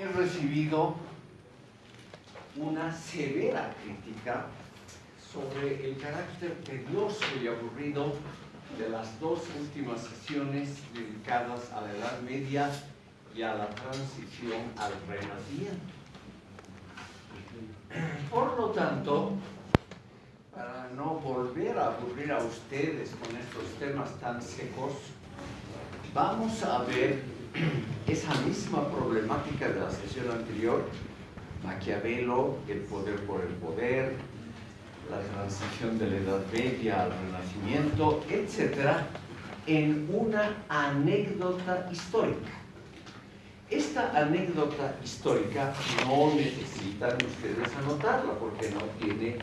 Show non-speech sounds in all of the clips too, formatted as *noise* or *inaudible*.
he recibido una severa crítica sobre el carácter tedioso y aburrido de las dos últimas sesiones dedicadas a la Edad Media y a la transición al Renacimiento. Por lo tanto, para no volver a aburrir a ustedes con estos temas tan secos, vamos a ver esa misma problemática de la sesión anterior, Maquiavelo, el poder por el poder, la transición de la Edad Media al Renacimiento, etc., en una anécdota histórica. Esta anécdota histórica no necesitan ustedes anotarla porque no tiene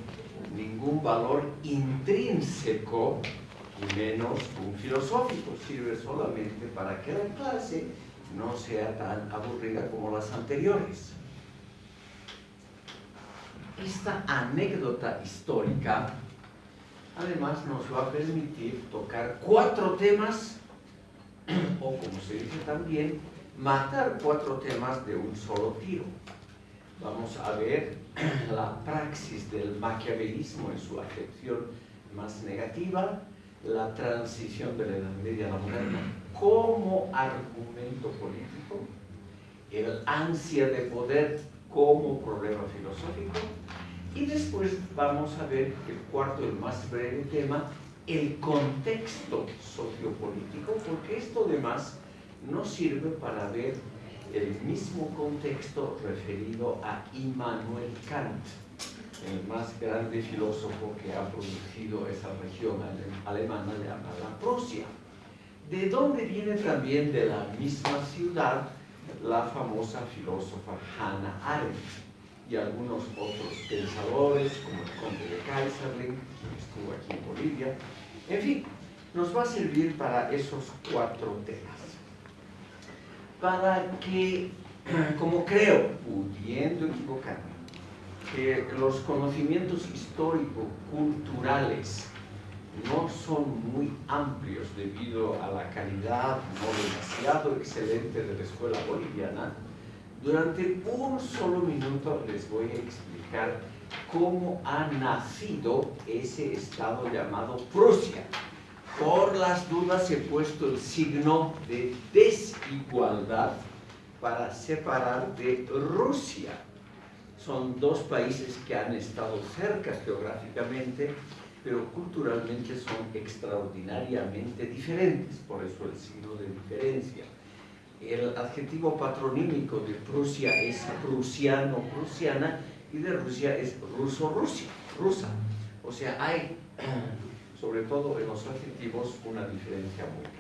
ningún valor intrínseco y menos un filosófico. Sirve solamente para que la clase no sea tan aburrida como las anteriores. Esta anécdota histórica además nos va a permitir tocar cuatro temas, *clears throat* o como se dice también, matar cuatro temas de un solo tiro. Vamos a ver *clears throat* la praxis del maquiavelismo en su acepción más negativa, la transición de la Edad Media a la moderna como argumento político, el ansia de poder como problema filosófico, y después vamos a ver el cuarto, el más breve tema, el contexto sociopolítico, porque esto además nos sirve para ver el mismo contexto referido a Immanuel Kant, el más grande filósofo que ha producido esa región alemana llamada Prusia. De donde viene también de la misma ciudad la famosa filósofa Hannah Arendt y algunos otros pensadores, como el conde de Kaiserling, que estuvo aquí en Bolivia. En fin, nos va a servir para esos cuatro temas. Para que, *clears throat* como creo, pudiendo equivocarme, que los conocimientos histórico-culturales no son muy amplios debido a la calidad no demasiado excelente de la escuela boliviana, durante un solo minuto les voy a explicar cómo ha nacido ese estado llamado Prusia. Por las dudas he puesto el signo de desigualdad para separar de Rusia. Son dos países que han estado cerca geográficamente, pero culturalmente son extraordinariamente diferentes, por eso el signo de diferencia el adjetivo patronímico de Prusia es prusiano, prusiana, y de Rusia es ruso-rusia, rusa. O sea, hay, *clears throat* sobre todo en los adjetivos, una diferencia muy clara.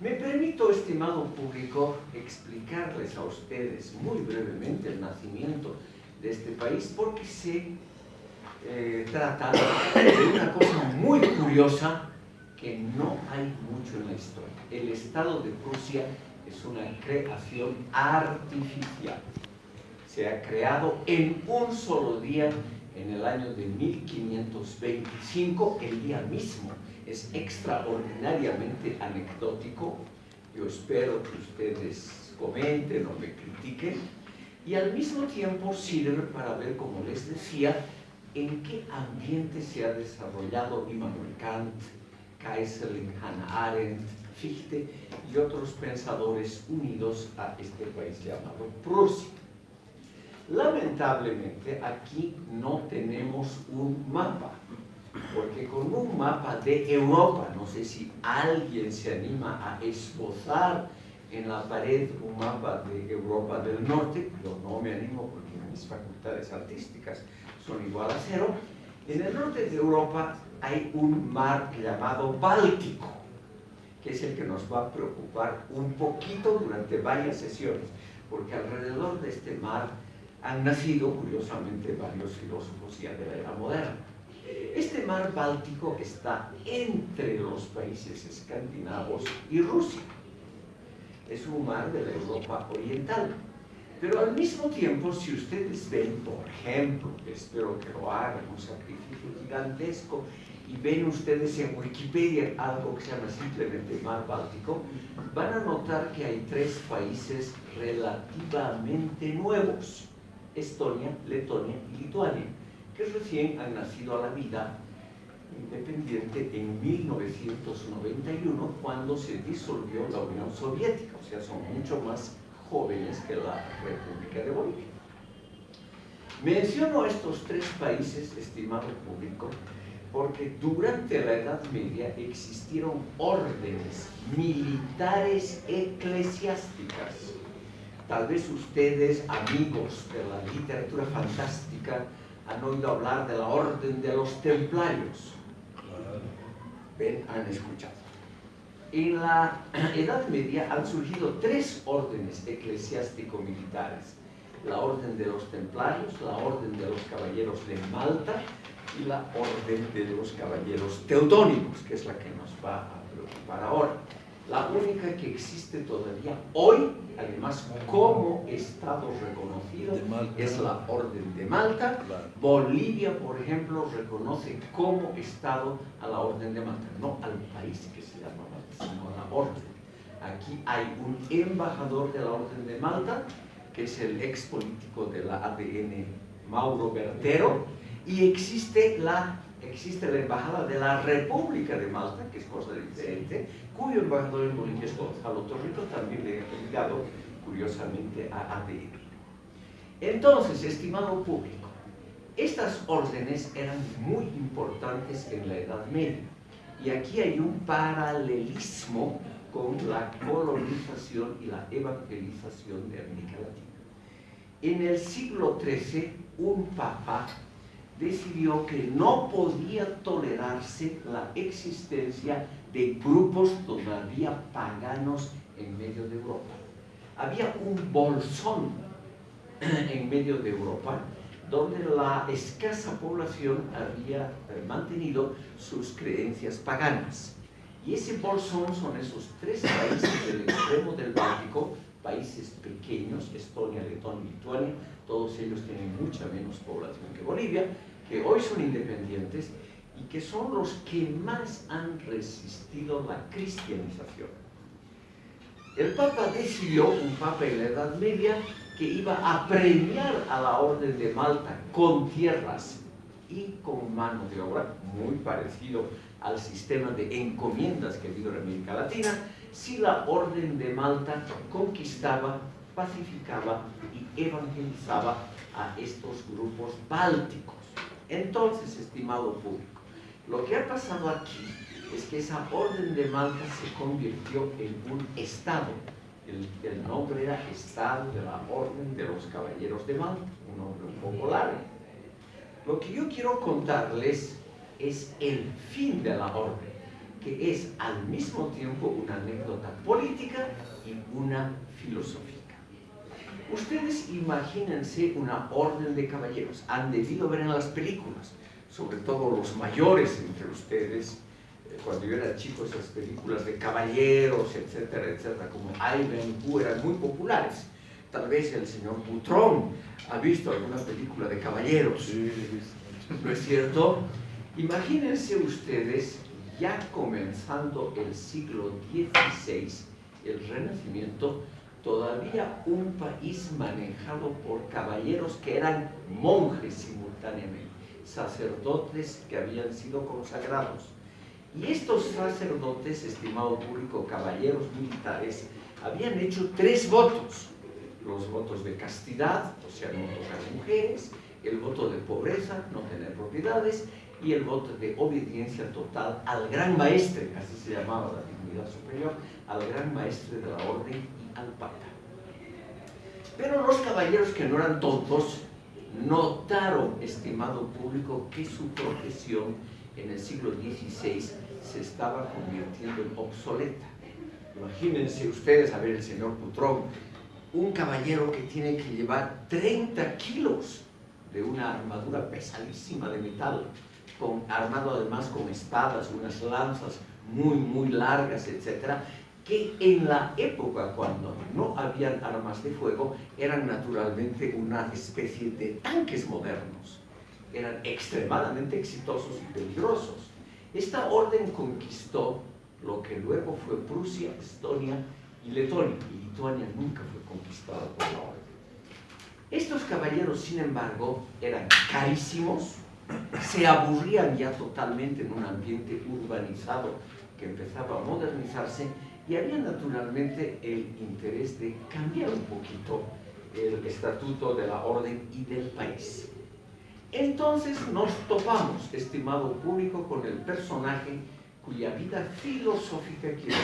Me permito, estimado público, explicarles a ustedes muy brevemente el nacimiento de este país porque se eh, trata de una cosa muy curiosa que no hay mucho en la historia. El Estado de Prusia es una creación artificial. Se ha creado en un solo día, en el año de 1525, el día mismo. Es extraordinariamente anecdótico. Yo espero que ustedes comenten o me critiquen. Y al mismo tiempo sirve para ver, como les decía, en qué ambiente se ha desarrollado Immanuel Kant, Kaiserling, Hannah Arendt, Fichte y otros pensadores unidos a este país llamado Prusia. Lamentablemente aquí no tenemos un mapa, porque con un mapa de Europa, no sé si alguien se anima a esbozar en la pared un mapa de Europa del Norte, yo no me animo porque mis facultades artísticas son igual a cero, en el norte de Europa hay un mar llamado Báltico, que es el que nos va a preocupar un poquito durante varias sesiones, porque alrededor de este mar han nacido, curiosamente, varios filósofos ya de la era moderna. Este mar Báltico está entre los países escandinavos y Rusia. Es un mar de la Europa oriental. Pero al mismo tiempo, si ustedes ven, por ejemplo, espero que lo hagan, un sacrificio gigantesco, y ven ustedes en Wikipedia algo que se llama simplemente Mar Báltico, van a notar que hay tres países relativamente nuevos, Estonia, Letonia y Lituania, que recién han nacido a la vida independiente en 1991 cuando se disolvió la Unión Soviética, o sea, son mucho más jóvenes que la República de Bolivia. Menciono estos tres países, estimado público, porque durante la Edad Media existieron órdenes militares eclesiásticas. Tal vez ustedes, amigos de la literatura fantástica, han oído hablar de la Orden de los Templarios. Ven, han escuchado. En la *clears throat* Edad Media han surgido tres órdenes eclesiástico-militares. La Orden de los Templarios, la Orden de los Caballeros de Malta y la Orden de los Caballeros Teutónicos, que es la que nos va a preocupar ahora. La única que existe todavía hoy, además como Estado reconocido, es la Orden de Malta. Bolivia, por ejemplo, reconoce como Estado a la Orden de Malta, no al país que se llama Malta, sino a la Orden. Aquí hay un embajador de la Orden de Malta, que es el ex político de la ADN Mauro Bertero, y existe la, existe la Embajada de la República de Malta, que es cosa diferente, cuyo embajador en Bolivia Gonzalo Torrito, también ligado curiosamente a ADN. Entonces, estimado público, estas órdenes eran muy importantes en la Edad Media, y aquí hay un paralelismo con la colonización y la evangelización de América Latina. En el siglo XIII, un papa decidió que no podía tolerarse la existencia de grupos todavía paganos en medio de Europa. Había un bolsón *clears throat* en medio de Europa donde la escasa población había eh, mantenido sus creencias paganas. Y ese bolsón son esos tres países del extremo del Báltico, países pequeños, Estonia, Letonia y Lituania, todos ellos tienen mucha menos población que Bolivia, que hoy son independientes y que son los que más han resistido la cristianización. El Papa decidió, un Papa en la Edad Media, que iba a premiar a la Orden de Malta con tierras y con mano de obra, muy parecido al sistema de encomiendas que habido en América Latina, si la Orden de Malta conquistaba, pacificaba y evangelizaba a estos grupos bálticos. Entonces, estimado público, lo que ha pasado aquí es que esa orden de Malta se convirtió en un Estado. El, nombre era Estado de la Orden de los Caballeros de Malta, un nombre un poco largo. Lo que yo quiero contarles es el fin de la orden, que es al mismo tiempo una anécdota política y una filosófica. Ustedes imagínense una orden de caballeros, han debido ver en las películas, sobre todo los mayores entre ustedes, eh, cuando yo era chico esas películas de caballeros, etcétera, etcétera, como Ivanhoe eran muy populares. Tal vez el señor Butrón ha visto alguna película de caballeros, sí, ¿no es cierto? Imagínense ustedes, ya comenzando el siglo XVI, el Renacimiento, todavía un país manejado por caballeros que eran monjes simultáneamente, sacerdotes que habían sido consagrados. Y estos sacerdotes, estimado público, caballeros militares, habían hecho tres votos. Los votos de castidad, o sea, no tocar mujeres, el voto de pobreza, no tener propiedades, y el voto de obediencia total al gran maestre, así se llamaba la dignidad superior, al gran maestre de la orden al Papa. Pero los caballeros que no eran tontos notaron, estimado público, que su profesión en el siglo XVI se estaba convirtiendo en obsoleta. Imagínense ustedes, a ver, el señor Putrón, un caballero que tiene que llevar 30 kilos de una armadura pesadísima de metal, armado además con espadas, unas lanzas muy, muy largas, etcétera, que en la época cuando no habían armas de fuego eran naturalmente una especie de tanques modernos. Eran extremadamente exitosos y peligrosos. Esta orden conquistó lo que luego fue Prusia, Estonia y Letonia, y Lituania nunca fue conquistada por la orden. Estos caballeros, sin embargo, eran carísimos, se aburrían ya totalmente en un ambiente urbanizado que empezaba a modernizarse y había naturalmente el interés de cambiar un poquito el estatuto de la orden y del país. Entonces nos topamos, estimado público, con el personaje cuya vida filosófica quiero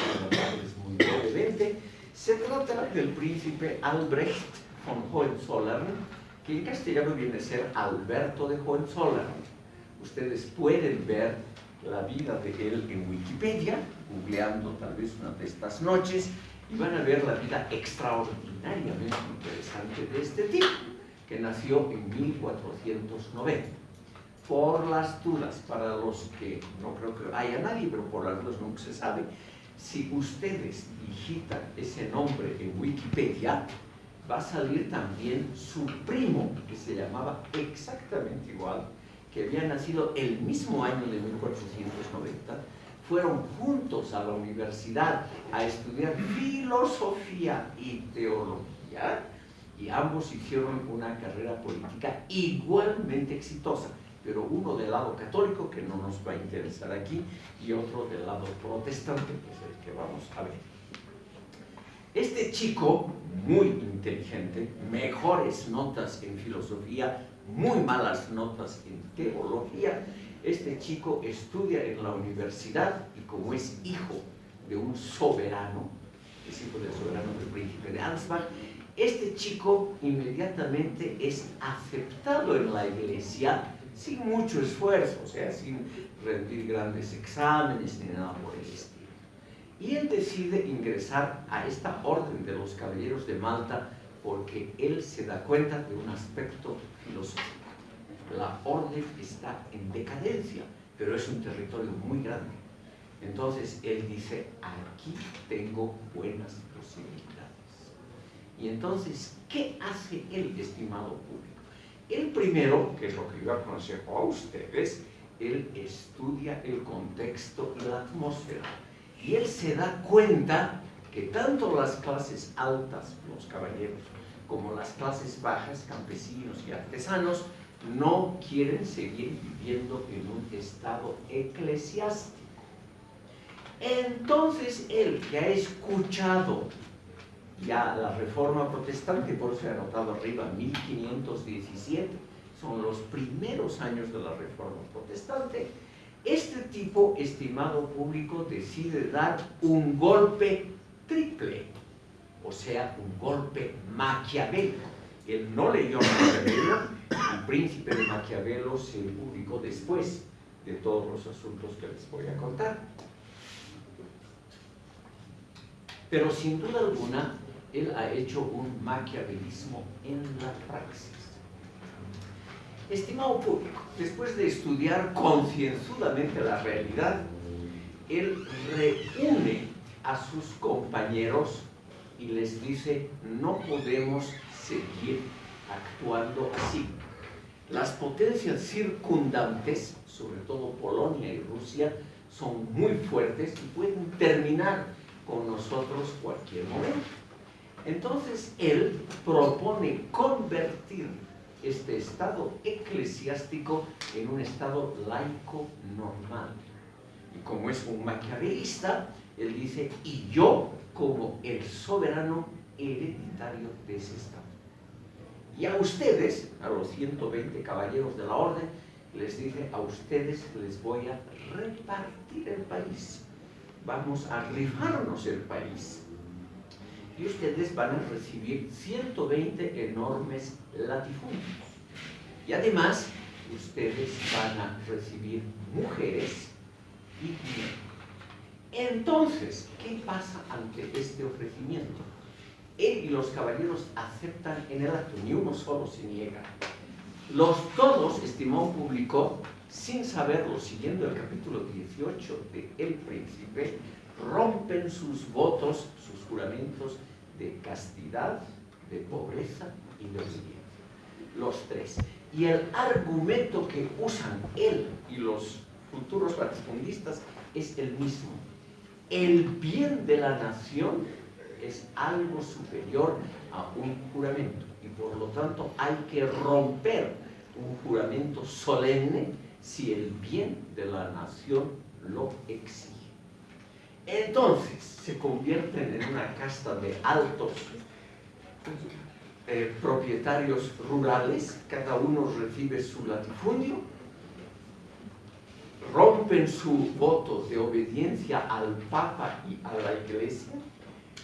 es muy brevemente. Se trata del príncipe Albrecht von Hohenzollern, que en castellano viene a ser Alberto de Hohenzollern. Ustedes pueden ver la vida de él en Wikipedia, googleando tal vez una de estas noches, y van a ver la vida extraordinariamente interesante de este tipo, que nació en 1490. Por las dudas, para los que no creo que haya nadie, pero por las dudas nunca se sabe, si ustedes digitan ese nombre en Wikipedia, va a salir también su primo, que se llamaba exactamente igual, que había nacido el mismo año de 1490, fueron juntos a la universidad a estudiar filosofía y teología y ambos hicieron una carrera política igualmente exitosa, pero uno del lado católico, que no nos va a interesar aquí, y otro del lado protestante, que es el que vamos a ver. Este chico, muy inteligente, mejores notas en filosofía, muy malas notas en teología, este chico estudia en la universidad y como es hijo de un soberano, es hijo del soberano del príncipe de Ansbach, este chico inmediatamente es aceptado en la iglesia sin mucho esfuerzo, o sea, sin rendir grandes exámenes ni nada por el estilo. Y él decide ingresar a esta orden de los caballeros de Malta porque él se da cuenta de un aspecto la orden está en decadencia, pero es un territorio muy grande. Entonces él dice, aquí tengo buenas posibilidades. Y entonces, ¿qué hace él, estimado público? El primero, que es lo que yo aconsejo a ustedes, él estudia el contexto y la atmósfera. Y él se da cuenta que tanto las clases altas, los caballeros, como las clases bajas, campesinos y artesanos, no quieren seguir viviendo en un estado eclesiástico. Entonces él que ha escuchado ya la reforma protestante, por eso he anotado arriba 1517, son los primeros años de la reforma protestante, este tipo, estimado público, decide dar un golpe triple, o sea, un golpe maquiavélico. Él no leyó Maquiavelo, el príncipe de Maquiavelo se publicó después de todos los asuntos que les voy a contar. Pero sin duda alguna, él ha hecho un maquiavelismo en la praxis. Estimado público, después de estudiar concienzudamente la realidad, él reúne a sus compañeros y les dice, no podemos seguir actuando así. Las potencias circundantes, sobre todo Polonia y Rusia, son muy fuertes y pueden terminar con nosotros cualquier momento. Entonces él propone convertir este estado eclesiástico en un estado laico normal. Y como es un maquiavelista, él dice, y yo como el soberano hereditario de ese estado. Y a ustedes, a los 120 caballeros de la orden, les dice, a ustedes les voy a repartir el país. Vamos a rifarnos el país. Y ustedes van a recibir 120 enormes latifundios. Y además, ustedes van a recibir mujeres y dinero. Entonces, ¿qué pasa ante este ofrecimiento? él y los caballeros aceptan en el acto, ni uno solo se niega. Los todos, estimó público, sin saberlo, siguiendo el capítulo 18 de El Príncipe, rompen sus votos, sus juramentos de castidad, de pobreza y de obediencia. Los tres. Y el argumento que usan él y los futuros latifundistas es el mismo. El bien de la nación es algo superior a un juramento. Y por lo tanto hay que romper un juramento solemne si el bien de la nación lo exige. Entonces se convierten en una casta de altos eh, propietarios rurales, cada uno recibe su latifundio, rompen su voto de obediencia al Papa y a la Iglesia,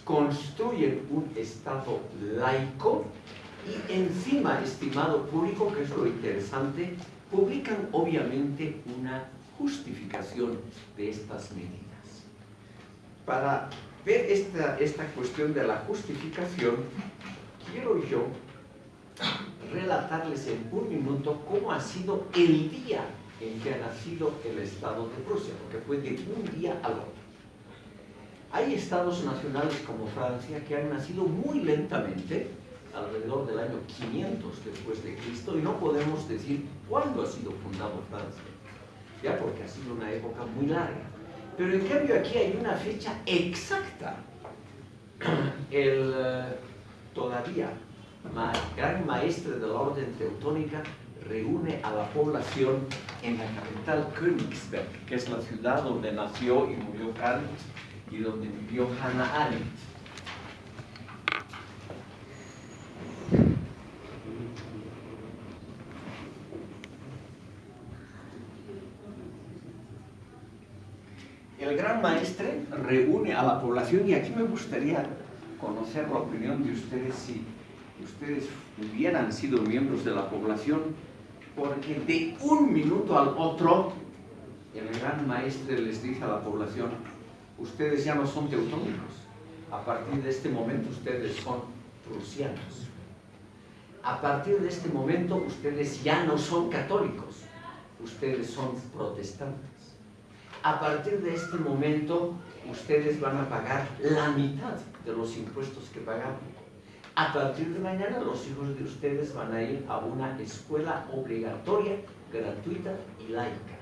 construyen un Estado laico y encima, estimado público, que es lo interesante, publican obviamente una justificación de estas medidas. Para ver esta, esta cuestión de la justificación, quiero yo relatarles en un minuto cómo ha sido el día en que ha nacido el Estado de Prusia, porque fue de un día al otro. Hay estados nacionales como Francia que han nacido muy lentamente, alrededor del año 500 después de Cristo, y no podemos decir cuándo ha sido fundado Francia, ya porque ha sido una época muy larga. Pero en cambio aquí hay una fecha exacta. El eh, todavía gran maestre de la orden teutónica reúne a la población en la capital Königsberg, que es la ciudad donde nació y murió Kant y donde vivió Hannah Arendt. El gran maestre reúne a la población y aquí me gustaría conocer la opinión de ustedes si ustedes hubieran sido miembros de la población, porque de un minuto al otro el gran maestre les dice a la población, ustedes ya no son teutónicos, a partir de este momento ustedes son prusianos. A partir de este momento ustedes ya no son católicos, ustedes son protestantes. A partir de este momento ustedes van a pagar la mitad de los impuestos que pagaban. A partir de mañana los hijos de ustedes van a ir a una escuela obligatoria, gratuita y laica.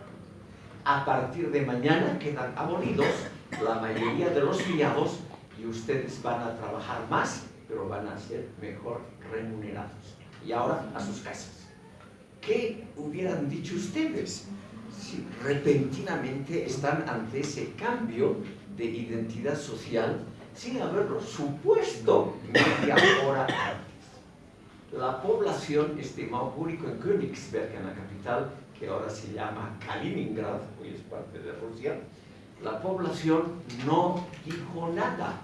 A partir de mañana quedan abolidos la mayoría de los criados y ustedes van a trabajar más, pero van a ser mejor remunerados. Y ahora a sus casas. ¿Qué hubieran dicho ustedes si repentinamente están ante ese cambio de identidad social sin haberlo supuesto media hora antes. La población, estimado público, en Königsberg, en la capital, que ahora se llama Kaliningrad, hoy es parte de Rusia, la población no dijo nada,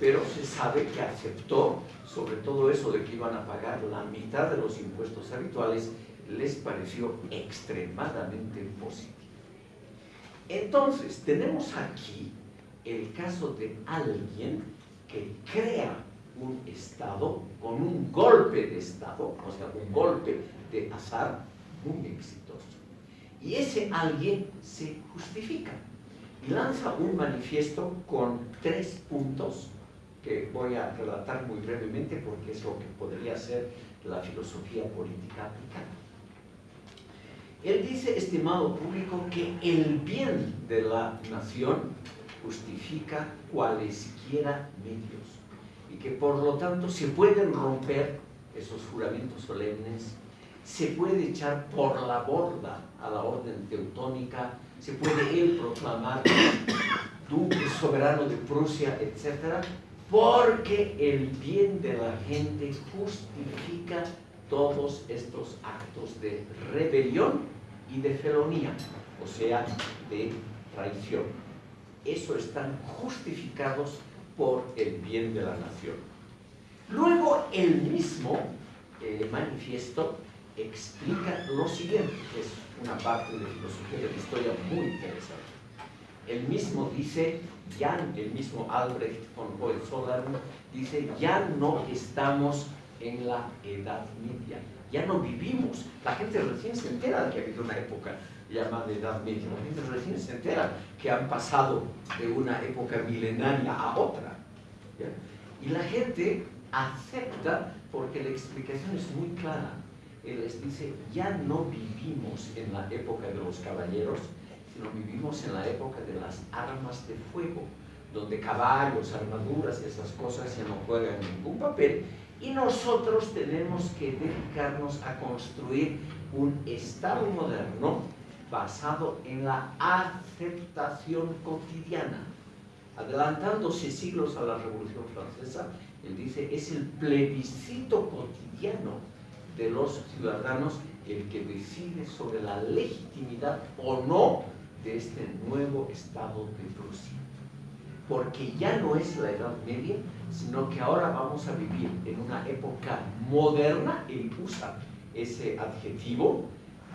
pero se sabe que aceptó, sobre todo eso de que iban a pagar la mitad de los impuestos habituales, les pareció extremadamente positivo. Entonces, tenemos aquí el caso de alguien que crea un Estado con un golpe de Estado, o sea, un golpe de azar muy exitoso. Y ese alguien se justifica y lanza un manifiesto con tres puntos que voy a relatar muy brevemente porque es lo que podría ser la filosofía política aplicada. Él dice, estimado público, que el bien de la nación justifica cualesquiera medios y que por lo tanto se pueden romper esos juramentos solemnes, se puede echar por la borda a la orden teutónica, se puede él proclamar *coughs* duque soberano de Prusia, etc., porque el bien de la gente justifica todos estos actos de rebelión y de felonía, o sea, de traición eso están justificados por el bien de la nación. Luego el mismo eh, manifiesto explica lo siguiente, que es una parte de filosofía de la historia muy interesante. El mismo dice, ya el mismo Albrecht von Hohenzollern dice, ya no estamos en la Edad Media, ya no vivimos. La gente recién se entera de que ha habido una época llamada Edad Media. La gente recién se entera que han pasado de una época milenaria a otra. Y la gente acepta porque la explicación es muy clara. Él les dice, ya no vivimos en la época de los caballeros, sino vivimos en la época de las armas de fuego, donde caballos, armaduras esas cosas ya no juegan ningún papel, y nosotros tenemos que dedicarnos a construir un Estado moderno basado en la aceptación cotidiana. Adelantándose siglos a la Revolución Francesa, él dice, es el plebiscito cotidiano de los ciudadanos el que decide sobre la legitimidad o no de este nuevo Estado de Prusia. Porque ya no es la Edad Media, sino que ahora vamos a vivir en una época moderna, él usa ese adjetivo,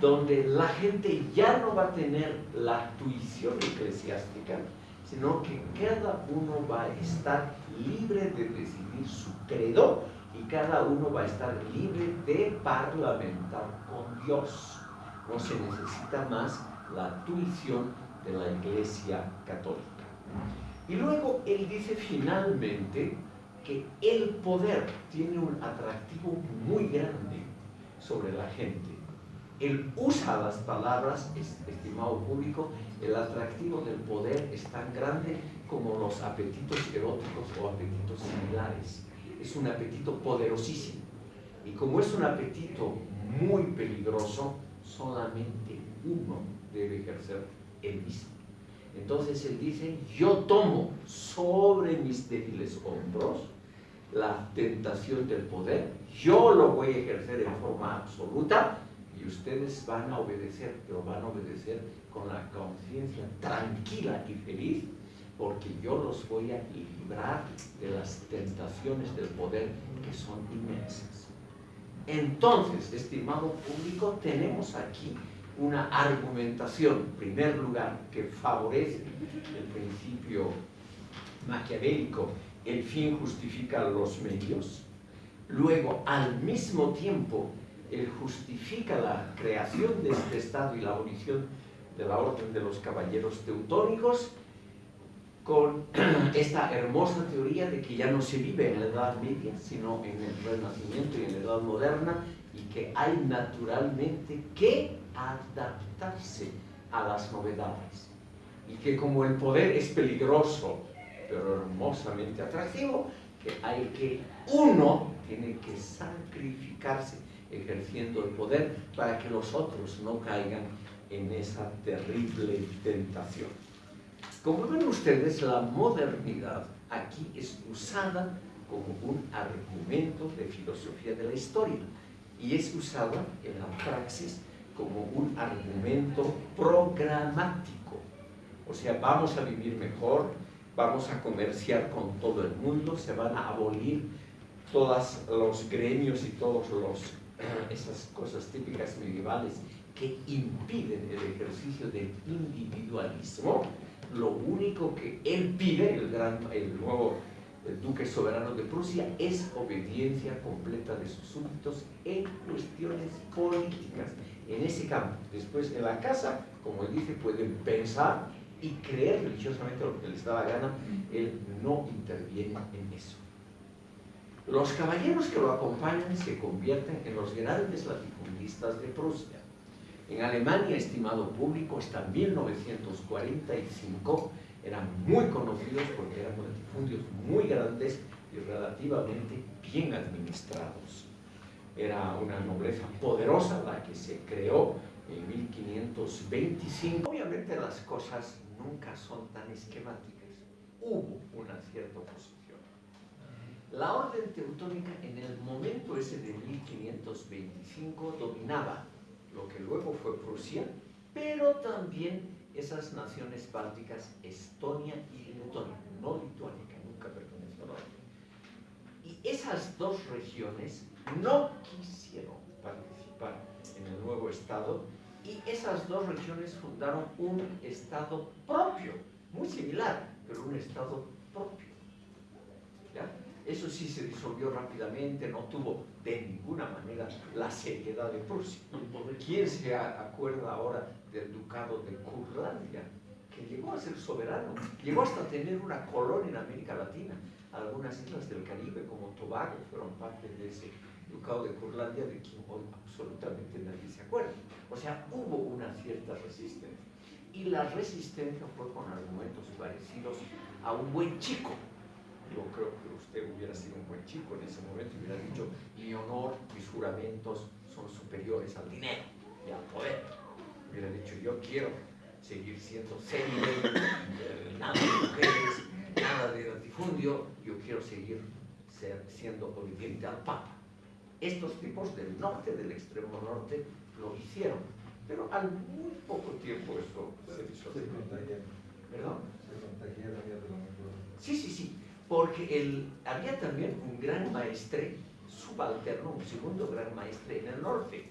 donde la gente ya no va a tener la tuición eclesiástica, sino que cada uno va a estar libre de decidir su credo y cada uno va a estar libre de parlamentar con Dios. No se necesita más la tuición de la Iglesia Católica. Y luego él dice finalmente que el poder tiene un atractivo muy grande sobre la gente. Él usa las palabras, estimado público, el atractivo del poder es tan grande como los apetitos eróticos o apetitos similares. Es un apetito poderosísimo. Y como es un apetito muy peligroso, solamente uno debe ejercer el mismo. Entonces él dice, yo tomo sobre mis débiles hombros la tentación del poder, yo lo voy a ejercer en forma absoluta y ustedes van a obedecer, pero van a obedecer con la conciencia tranquila y feliz, porque yo los voy a librar de las tentaciones del poder que son inmensas. Entonces, estimado público, tenemos aquí una argumentación, en primer lugar, que favorece el principio maquiavélico, el fin justifica los medios. Luego, al mismo tiempo, él justifica la creación de este Estado y la abolición de la Orden de los Caballeros Teutónicos con *clears throat* esta hermosa teoría de que ya no se vive en la Edad Media, sino en el Renacimiento y en la Edad Moderna, y que hay naturalmente que adaptarse a las novedades. Y que como el poder es peligroso, pero hermosamente atractivo, que hay que, uno tiene que sacrificarse ejerciendo el poder para que los otros no caigan en esa terrible tentación. Como ven ustedes, la modernidad aquí es usada como un argumento de filosofía de la historia y es usada en la praxis como un argumento programático. O sea, vamos a vivir mejor, vamos a comerciar con todo el mundo, se van a abolir todos los gremios y todas esas cosas típicas medievales que impiden el ejercicio del individualismo. Lo único que él pide, el, gran, el nuevo el duque soberano de Prusia, es obediencia completa de sus súbditos en cuestiones políticas, en ese campo. Después, en la casa, como él dice, pueden pensar y creer religiosamente lo que les da la gana, él no interviene en eso. Los caballeros que lo acompañan se convierten en los grandes latifundistas de Prusia. En Alemania, estimado público, hasta 1945 eran muy conocidos porque eran latifundios muy grandes y relativamente bien administrados. Era una nobleza poderosa la que se creó en 1525. Obviamente las cosas nunca son tan esquemáticas. Hubo una cierta oposición. La orden teutónica en el momento ese de 1525 dominaba lo que luego fue Prusia, pero también esas naciones bálticas, Estonia y Letonia, no Lituania, que nunca perteneció a la Y esas dos regiones no quisieron participar en el nuevo Estado y esas dos regiones fundaron un Estado propio, muy similar, pero un Estado propio. Eso sí se disolvió rápidamente, no tuvo de ninguna manera la seriedad de Prusia. ¿Quién se acuerda ahora del ducado de Curlandia? Que llegó a ser soberano, llegó hasta tener una colonia en América Latina. Algunas islas del Caribe, como Tobago, fueron parte de ese ducado de Curlandia, de quien hoy absolutamente nadie se acuerda. O sea, hubo una cierta resistencia. Y la resistencia fue con argumentos parecidos a un buen chico. Yo creo que usted hubiera sido un buen chico en ese momento y hubiera dicho, mi honor, mis juramentos son superiores al dinero y al poder. Hubiera dicho, yo quiero seguir siendo célibe, nada de mujeres, nada de latifundio, yo quiero seguir ser, siendo obediente al Papa. Estos tipos del norte, del extremo norte, lo hicieron, pero al muy poco tiempo eso se disolvió. ¿Perdón? Sí, sí, sí, porque el, había también un gran maestre subalterno, un segundo gran maestre en el norte,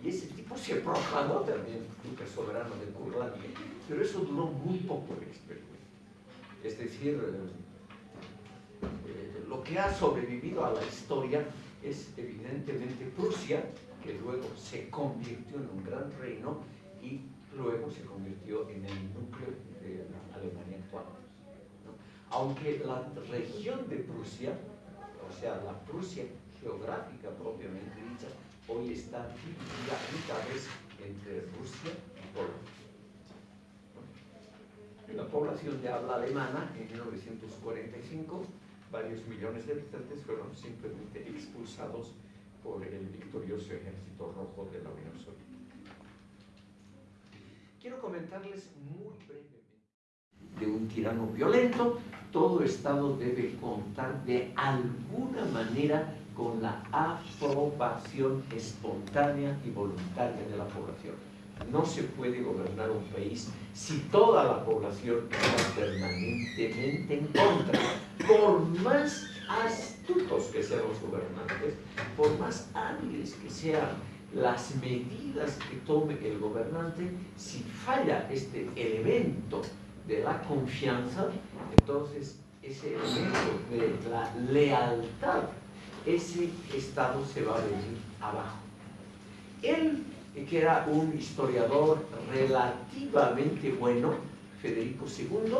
y ese tipo se proclamó también duque soberano de Curlandia, pero eso duró muy poco el experimento. Es decir, eh, lo que ha sobrevivido a la historia es evidentemente Prusia, que luego se convirtió en un gran reino y luego se convirtió en el núcleo de la. Aunque la región de Prusia, o sea, la Prusia geográfica propiamente dicha, hoy está dividida a mitades entre Rusia y Polonia. la población de habla alemana, en 1945, varios millones de habitantes fueron simplemente expulsados por el victorioso ejército rojo de la Unión Soviética. Quiero comentarles muy brevemente de un tirano violento, todo Estado debe contar de alguna manera con la aprobación espontánea y voluntaria de la población. No se puede gobernar un país si toda la población está permanentemente en contra. Por más astutos que sean los gobernantes, por más hábiles que sean las medidas que tome el gobernante, si falla este elemento de la confianza, entonces ese elemento de la lealtad ese Estado se va a venir abajo. Él, que era un historiador relativamente bueno, Federico II,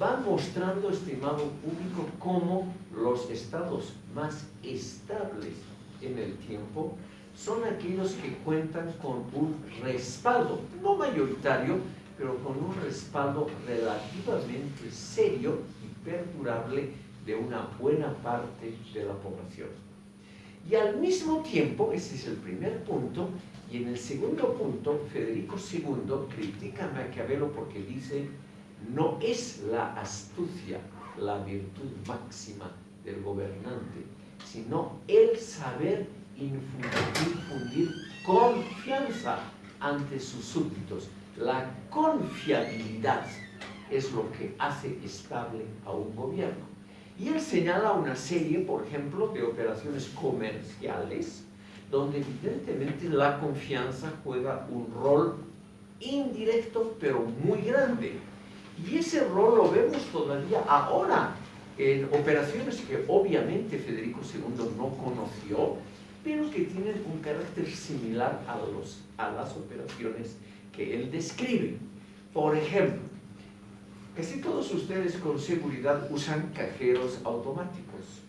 va mostrando, estimado público, cómo los estados más estables en el tiempo son aquellos que cuentan con un respaldo, no mayoritario, pero con un respaldo relativamente serio y perdurable de una buena parte de la población. Y al mismo tiempo, ese es el primer punto, y en el segundo punto, Federico II critica a Maquiavelo porque dice, no es la astucia la virtud máxima del gobernante, sino el saber infundir confianza ante sus súbditos. La confiabilidad es lo que hace estable a un gobierno. Y él señala una serie, por ejemplo, de operaciones comerciales, donde evidentemente la confianza juega un rol indirecto, pero muy grande. Y ese rol lo vemos todavía ahora en operaciones que obviamente Federico II no conoció, pero que tienen un carácter similar a, los, a las operaciones que él describe. Por ejemplo, Casi todos ustedes con seguridad usan cajeros automáticos.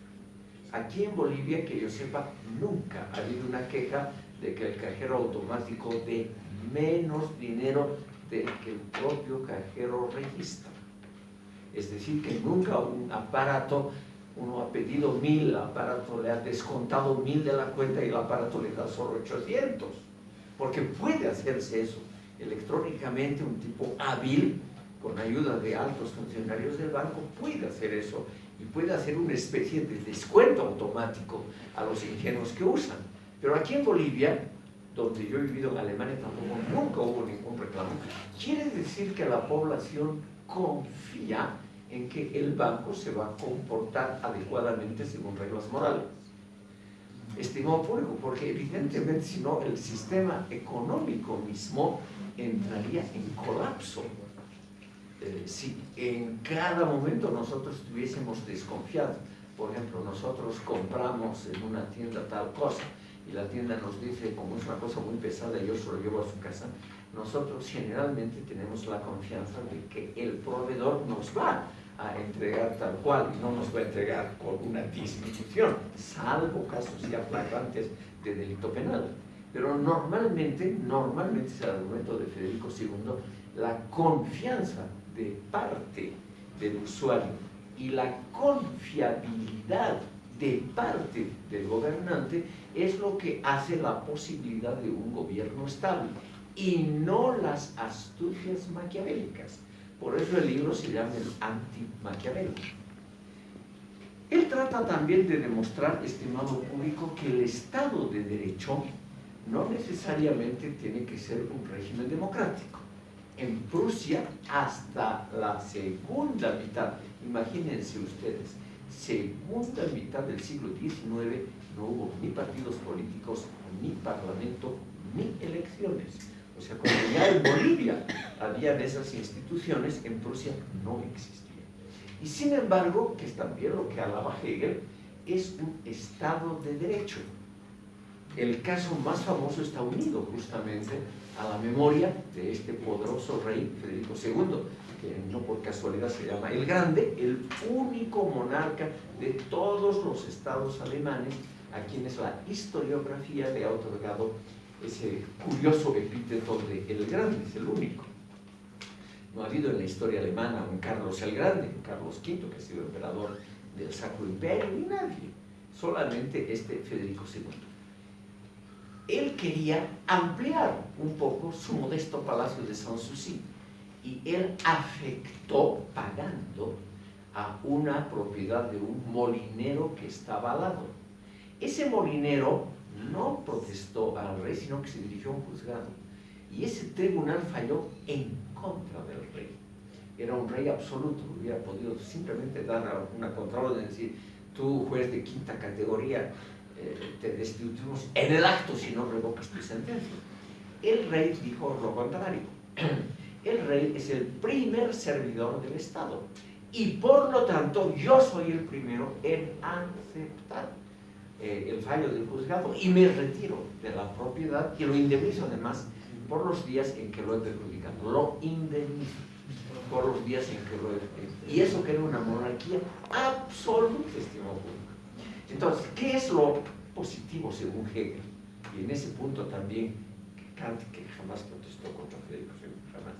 Aquí en Bolivia, que yo sepa, nunca ha habido una queja de que el cajero automático dé menos dinero del que el propio cajero registra. Es decir, que nunca un aparato, uno ha pedido mil, el aparato le ha descontado mil de la cuenta y el aparato le da solo 800. Porque puede hacerse eso electrónicamente, un tipo hábil con ayuda de altos funcionarios del banco, puede hacer eso y puede hacer una especie de descuento automático a los ingenuos que usan. Pero aquí en Bolivia, donde yo he vivido en Alemania, tampoco nunca hubo ningún reclamo. Quiere decir que la población confía en que el banco se va a comportar adecuadamente según reglas morales. Estimado público, porque evidentemente si no el sistema económico mismo entraría en colapso. Eh, si en cada momento nosotros estuviésemos desconfiados, por ejemplo, nosotros compramos en una tienda tal cosa y la tienda nos dice, como es una cosa muy pesada, yo se lo llevo a su casa, nosotros generalmente tenemos la confianza de que el proveedor nos va a entregar tal cual no nos va a entregar con una disminución, salvo casos ya flagrantes de delito penal. Pero normalmente, normalmente es el argumento de Federico II la confianza de parte del usuario y la confiabilidad de parte del gobernante es lo que hace la posibilidad de un gobierno estable y no las astucias maquiavélicas. Por eso el libro se llama el anti-maquiavélico. Él trata también de demostrar, estimado público, que el Estado de Derecho no necesariamente tiene que ser un régimen democrático. En Prusia, hasta la segunda mitad, imagínense ustedes, segunda mitad del siglo XIX, no hubo ni partidos políticos, ni parlamento, ni elecciones. O sea, cuando ya en Bolivia habían esas instituciones, en Prusia no existían. Y sin embargo, que es también lo que alaba Hegel, es un Estado de Derecho. El caso más famoso está unido justamente a la memoria de este poderoso rey Federico II, que no por casualidad se llama el Grande, el único monarca de todos los estados alemanes a quienes la historiografía le ha otorgado ese curioso epíteto de el Grande, es el único. No ha habido en la historia alemana un Carlos el Grande, un Carlos V, que ha sido emperador del Sacro Imperio, ni nadie, solamente este Federico II. Él quería ampliar un poco su modesto palacio de Sanssouci y él afectó pagando a una propiedad de un molinero que estaba al lado. Ese molinero no protestó al rey, sino que se dirigió a un juzgado. Y ese tribunal falló en contra del rey. Era un rey absoluto, hubiera podido simplemente dar una contraorden y decir, tú juez de quinta categoría, eh, te destituimos en el acto si no revocas tu sentencia. El rey dijo lo contrario. *clears throat* El rey es el primer servidor del Estado y por lo tanto yo soy el primero en aceptar eh, el fallo del juzgado y me retiro de la propiedad y lo indemnizo además por los días en que lo he perjudicado. Lo indemnizo por los días en que lo he... Y eso que era una monarquía absoluta, estimado público. Entonces, ¿qué es lo positivo según Hegel? Y en ese punto también Kant, que jamás protestó contra II, jamás.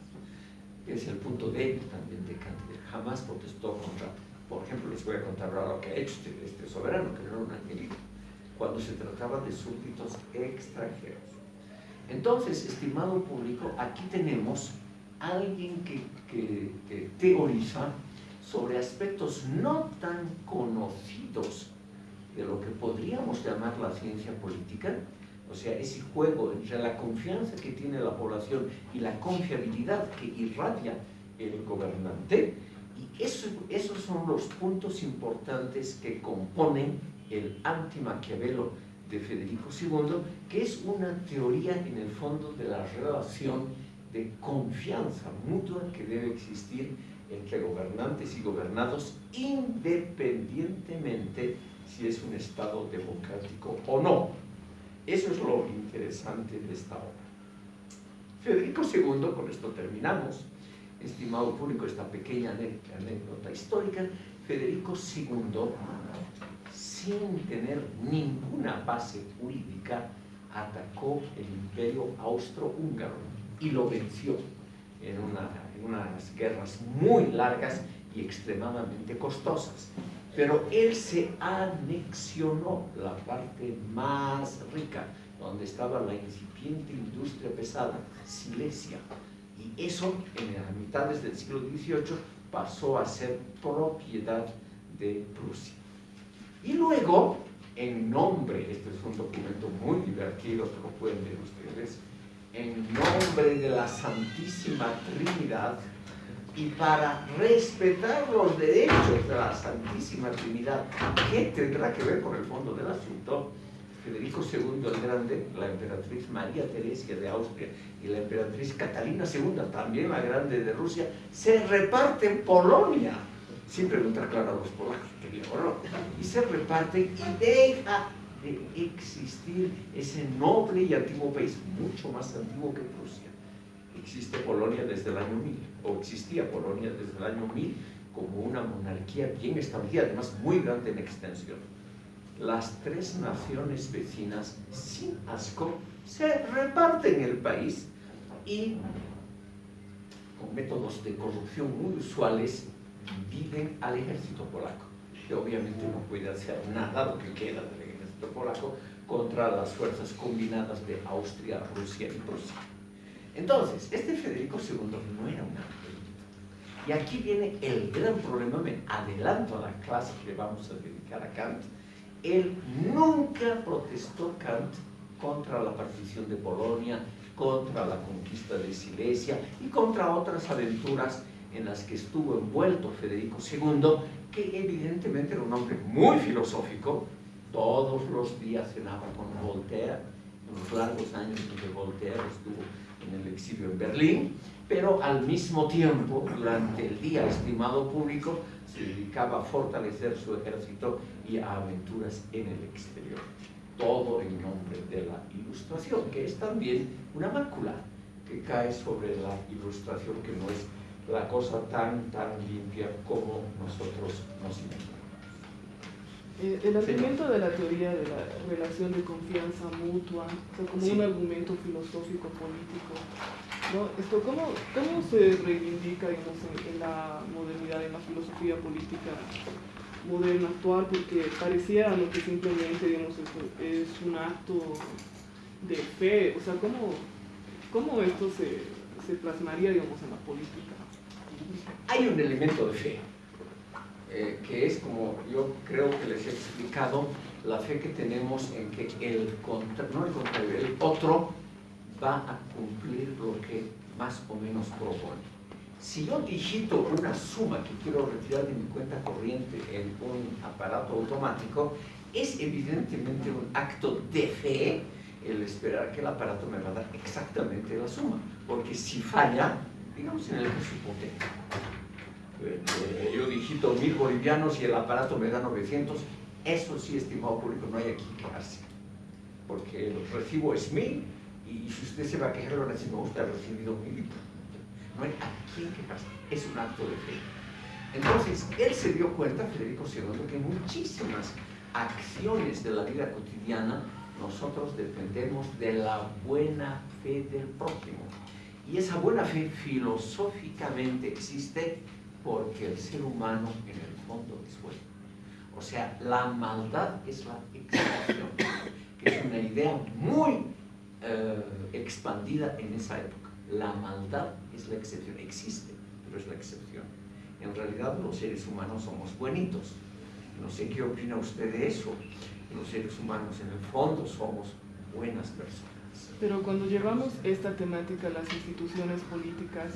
Es el punto débil también de Kant, que jamás protestó contra, por ejemplo, les voy a contar ahora lo que ha hecho este, este soberano, que no era un angelito, cuando se trataba de súbditos extranjeros. Entonces, estimado público, aquí tenemos alguien que, teoriza sobre aspectos no tan conocidos de lo que podríamos llamar la ciencia política, o sea, ese juego entre la confianza que tiene la población y la confiabilidad que irradia el gobernante, y eso, esos son los puntos importantes que componen el anti-Maquiavelo de Federico II, que es una teoría en el fondo de la relación de confianza mutua que debe existir entre gobernantes y gobernados independientemente si es un Estado democrático o no. Eso es lo interesante de esta obra. Federico II, con esto terminamos, estimado público, esta pequeña anécdota histórica, Federico II sin tener ninguna base jurídica, atacó el imperio austrohúngaro y lo venció en, en unas guerras muy largas y extremadamente costosas. Pero él se anexionó la parte más rica, donde estaba la incipiente industria pesada, Silesia. Y eso, en las mitades del siglo XVIII, pasó a ser propiedad de Prusia. Y luego, en nombre, este es un documento muy divertido que lo pueden ver ustedes, en nombre de la Santísima Trinidad y para respetar los derechos de la Santísima Trinidad, ¿qué tendrá que ver con el fondo del asunto? Federico II el Grande, la emperatriz María Teresia de Austria y la emperatriz Catalina II, también la Grande de Rusia, se reparten Polonia sin preguntar claro a los polacos y se reparten y deja de existir ese noble y antiguo país, mucho más antiguo que Rusia. Existe Polonia desde el año 1000, o existía Polonia desde el año 1000 como una monarquía bien establecida, además muy grande en extensión. Las tres naciones vecinas, sin asco, se reparten el país y con métodos de corrupción muy usuales, dividen al ejército polaco, que obviamente no puede hacer nada lo que queda del ejército polaco contra las fuerzas combinadas de Austria, Rusia y Prusia. Entonces, este Federico II no era un angelito. Y aquí viene el gran problema, me adelanto a la clase que vamos a dedicar a Kant. Él nunca protestó Kant contra la partición de Polonia, contra la conquista de Silesia y contra otras aventuras en las que estuvo envuelto Federico II, que evidentemente era un hombre muy filosófico, todos los días cenaba con Voltaire, en los largos años en Voltaire estuvo en el exilio en Berlín, pero al mismo tiempo, durante el día estimado público, se dedicaba a fortalecer su ejército y a aventuras en el exterior todo en nombre de la ilustración, que es también una mácula que cae sobre la ilustración, que no es la cosa tan, tan limpia como nosotros nos imaginamos. Eh, el argumento de la teoría de la relación de confianza mutua, como un argumento filosófico político, ¿no? Esto, ¿cómo, ¿cómo se reivindica digamos, en, en la modernidad, en la filosofía política moderno actual porque pareciera que simplemente digamos, es, un acto de fe, o sea, ¿cómo, cómo esto se, se, plasmaría digamos, en la política? Hay un elemento de fe, eh, que es como yo creo que les he explicado, la fe que tenemos en que el, contra, no el, contrario, el otro va a cumplir lo que más o menos propone. Si yo digito una suma que quiero retirar de mi cuenta corriente en un aparato automático, es evidentemente un acto de fe el esperar que el aparato me va a dar exactamente la suma. Porque si falla, digamos en el caso eh, yo digito mil bolivianos y el aparato me da 900, eso sí, estimado público, no hay aquí quejarse. Porque el recibo es mil y si usted se va a quejar, lo decir, no, usted ha recibido mil no hay a quién es un acto de fe. Entonces, él se dio cuenta, Federico II, que muchísimas acciones de la vida cotidiana nosotros dependemos de la buena fe del prójimo. Y esa buena fe filosóficamente existe porque el ser humano en el fondo es bueno. O sea, la maldad es la excepción, que es una idea muy eh, expandida en esa época. La maldad es la excepción, existe, pero es la excepción. En realidad los seres humanos somos buenitos. No sé qué opina usted de eso. Los seres humanos en el fondo somos buenas personas. Pero cuando llevamos esta temática a las instituciones políticas,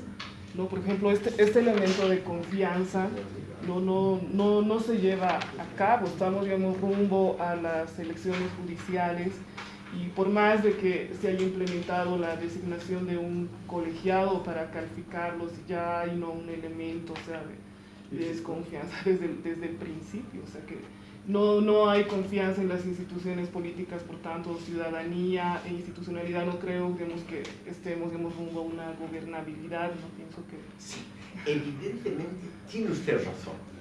¿no? por ejemplo, este, este elemento de confianza no, no, no, no se lleva a cabo. Estamos, digamos, rumbo a las elecciones judiciales y por más de que se haya implementado la designación de un colegiado para calificarlos, ya hay no un elemento o sea, desconfianza *laughs* desde desde el principio, o sea que no, no hay confianza en las instituciones políticas, por tanto, ciudadanía e institucionalidad, no creo digamos, que estemos digamos, rumbo a una gobernabilidad, no pienso que... Sí, evidentemente tiene usted razón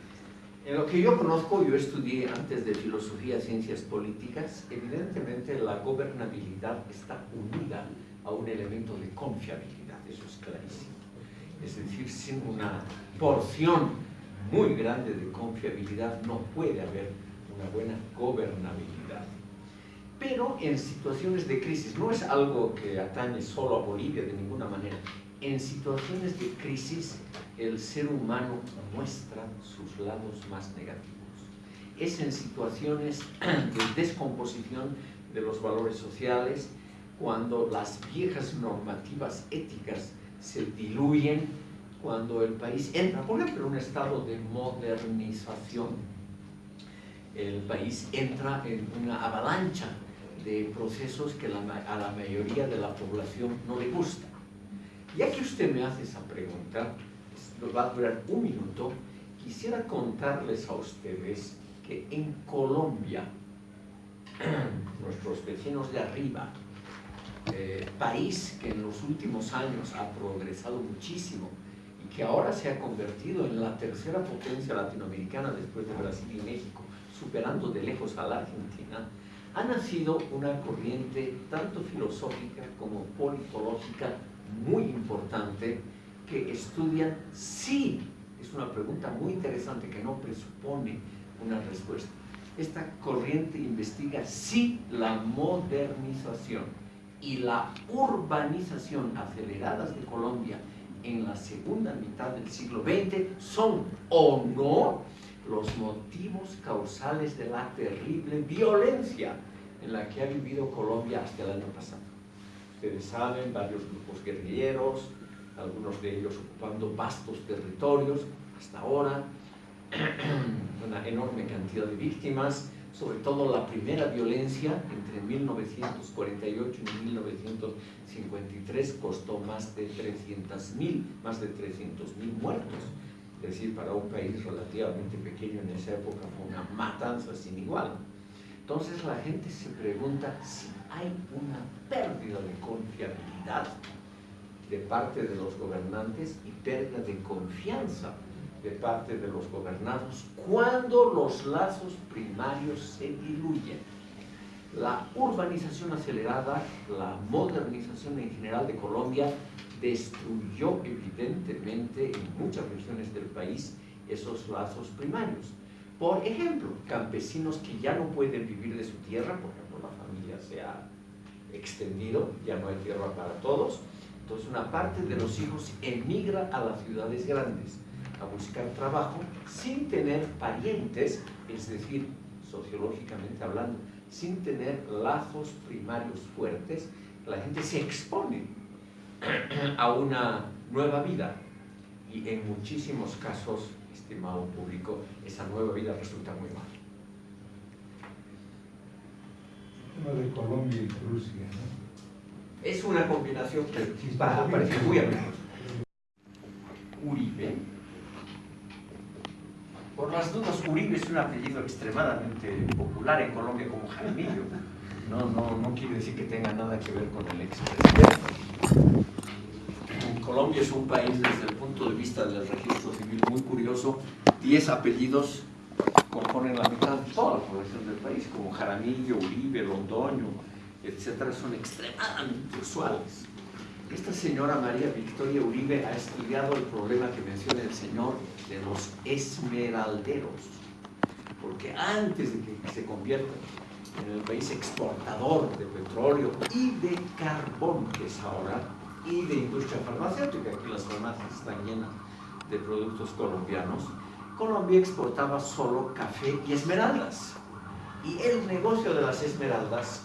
en lo que yo conozco, yo estudié antes de filosofía, ciencias políticas, evidentemente la gobernabilidad está unida a un elemento de confiabilidad, eso es clarísimo. Es decir, sin una porción muy grande de confiabilidad no puede haber una buena gobernabilidad. Pero en situaciones de crisis, no es algo que atañe solo a Bolivia de ninguna manera, en situaciones de crisis el ser humano muestra sus lados más negativos. Es en situaciones de descomposición de los valores sociales, cuando las viejas normativas éticas se diluyen, cuando el país entra, por ejemplo, en un estado de modernización, el país entra en una avalancha de procesos que a la mayoría de la población no le gusta. Ya que usted me hace esa pregunta, nos va a durar un minuto, quisiera contarles a ustedes que en Colombia, *clears throat* nuestros vecinos de arriba, eh, país que en los últimos años ha progresado muchísimo que ahora se ha convertido en la tercera potencia latinoamericana después de Brasil y México, superando de lejos a la Argentina, ha nacido una corriente tanto filosófica como politológica muy importante que estudian si, es una pregunta muy interesante que no presupone una respuesta, esta corriente investiga si la modernización y la urbanización aceleradas de Colombia en la segunda mitad del siglo XX son o no los motivos causales de la terrible violencia en la que ha vivido Colombia hasta el año pasado. Ustedes saben, varios grupos guerrilleros, algunos de ellos ocupando vastos territorios hasta ahora, *clears throat* una enorme cantidad de víctimas, sobre todo la primera violencia entre 1948 y 1953 costó más de 300.000, más de 300.000 muertos. Es decir, para un país relativamente pequeño en esa época fue una matanza sin igual. Entonces la gente se pregunta si hay una pérdida de confiabilidad de parte de los gobernantes y pérdida de confianza de parte de los gobernados cuando los lazos primarios se diluyen. La urbanización acelerada, la modernización en general de Colombia destruyó evidentemente en muchas regiones del país esos lazos primarios. Por ejemplo, campesinos que ya no pueden vivir de su tierra, por ejemplo, la familia se ha extendido, ya no hay tierra para todos, entonces una parte de los hijos emigra a las ciudades grandes a buscar trabajo sin tener parientes, es decir, sociológicamente hablando, sin tener lazos primarios fuertes, la gente se expone *clears throat* a una nueva vida y en muchísimos casos, estimado público, esa nueva vida resulta muy mal. de Colombia y Rusia, Es una combinación que parece muy amistosa. Uribe, por las dudas, Uribe es un apellido extremadamente popular en Colombia como Jaramillo. No, no, no quiere decir que tenga nada que ver con el expresidente. Colombia es un país desde el punto de vista del registro civil muy curioso. Diez apellidos componen la mitad de toda la población del país, como Jaramillo, Uribe, Londoño, etcétera, son extremadamente usuales. Esta señora María Victoria Uribe ha estudiado el problema que menciona el señor de los esmeralderos, porque antes de que se conviertan en el país exportador de petróleo y de carbón, que es ahora, y de industria farmacéutica, aquí las farmacias están llenas de productos colombianos, Colombia exportaba solo café y esmeraldas. Y el negocio de las esmeraldas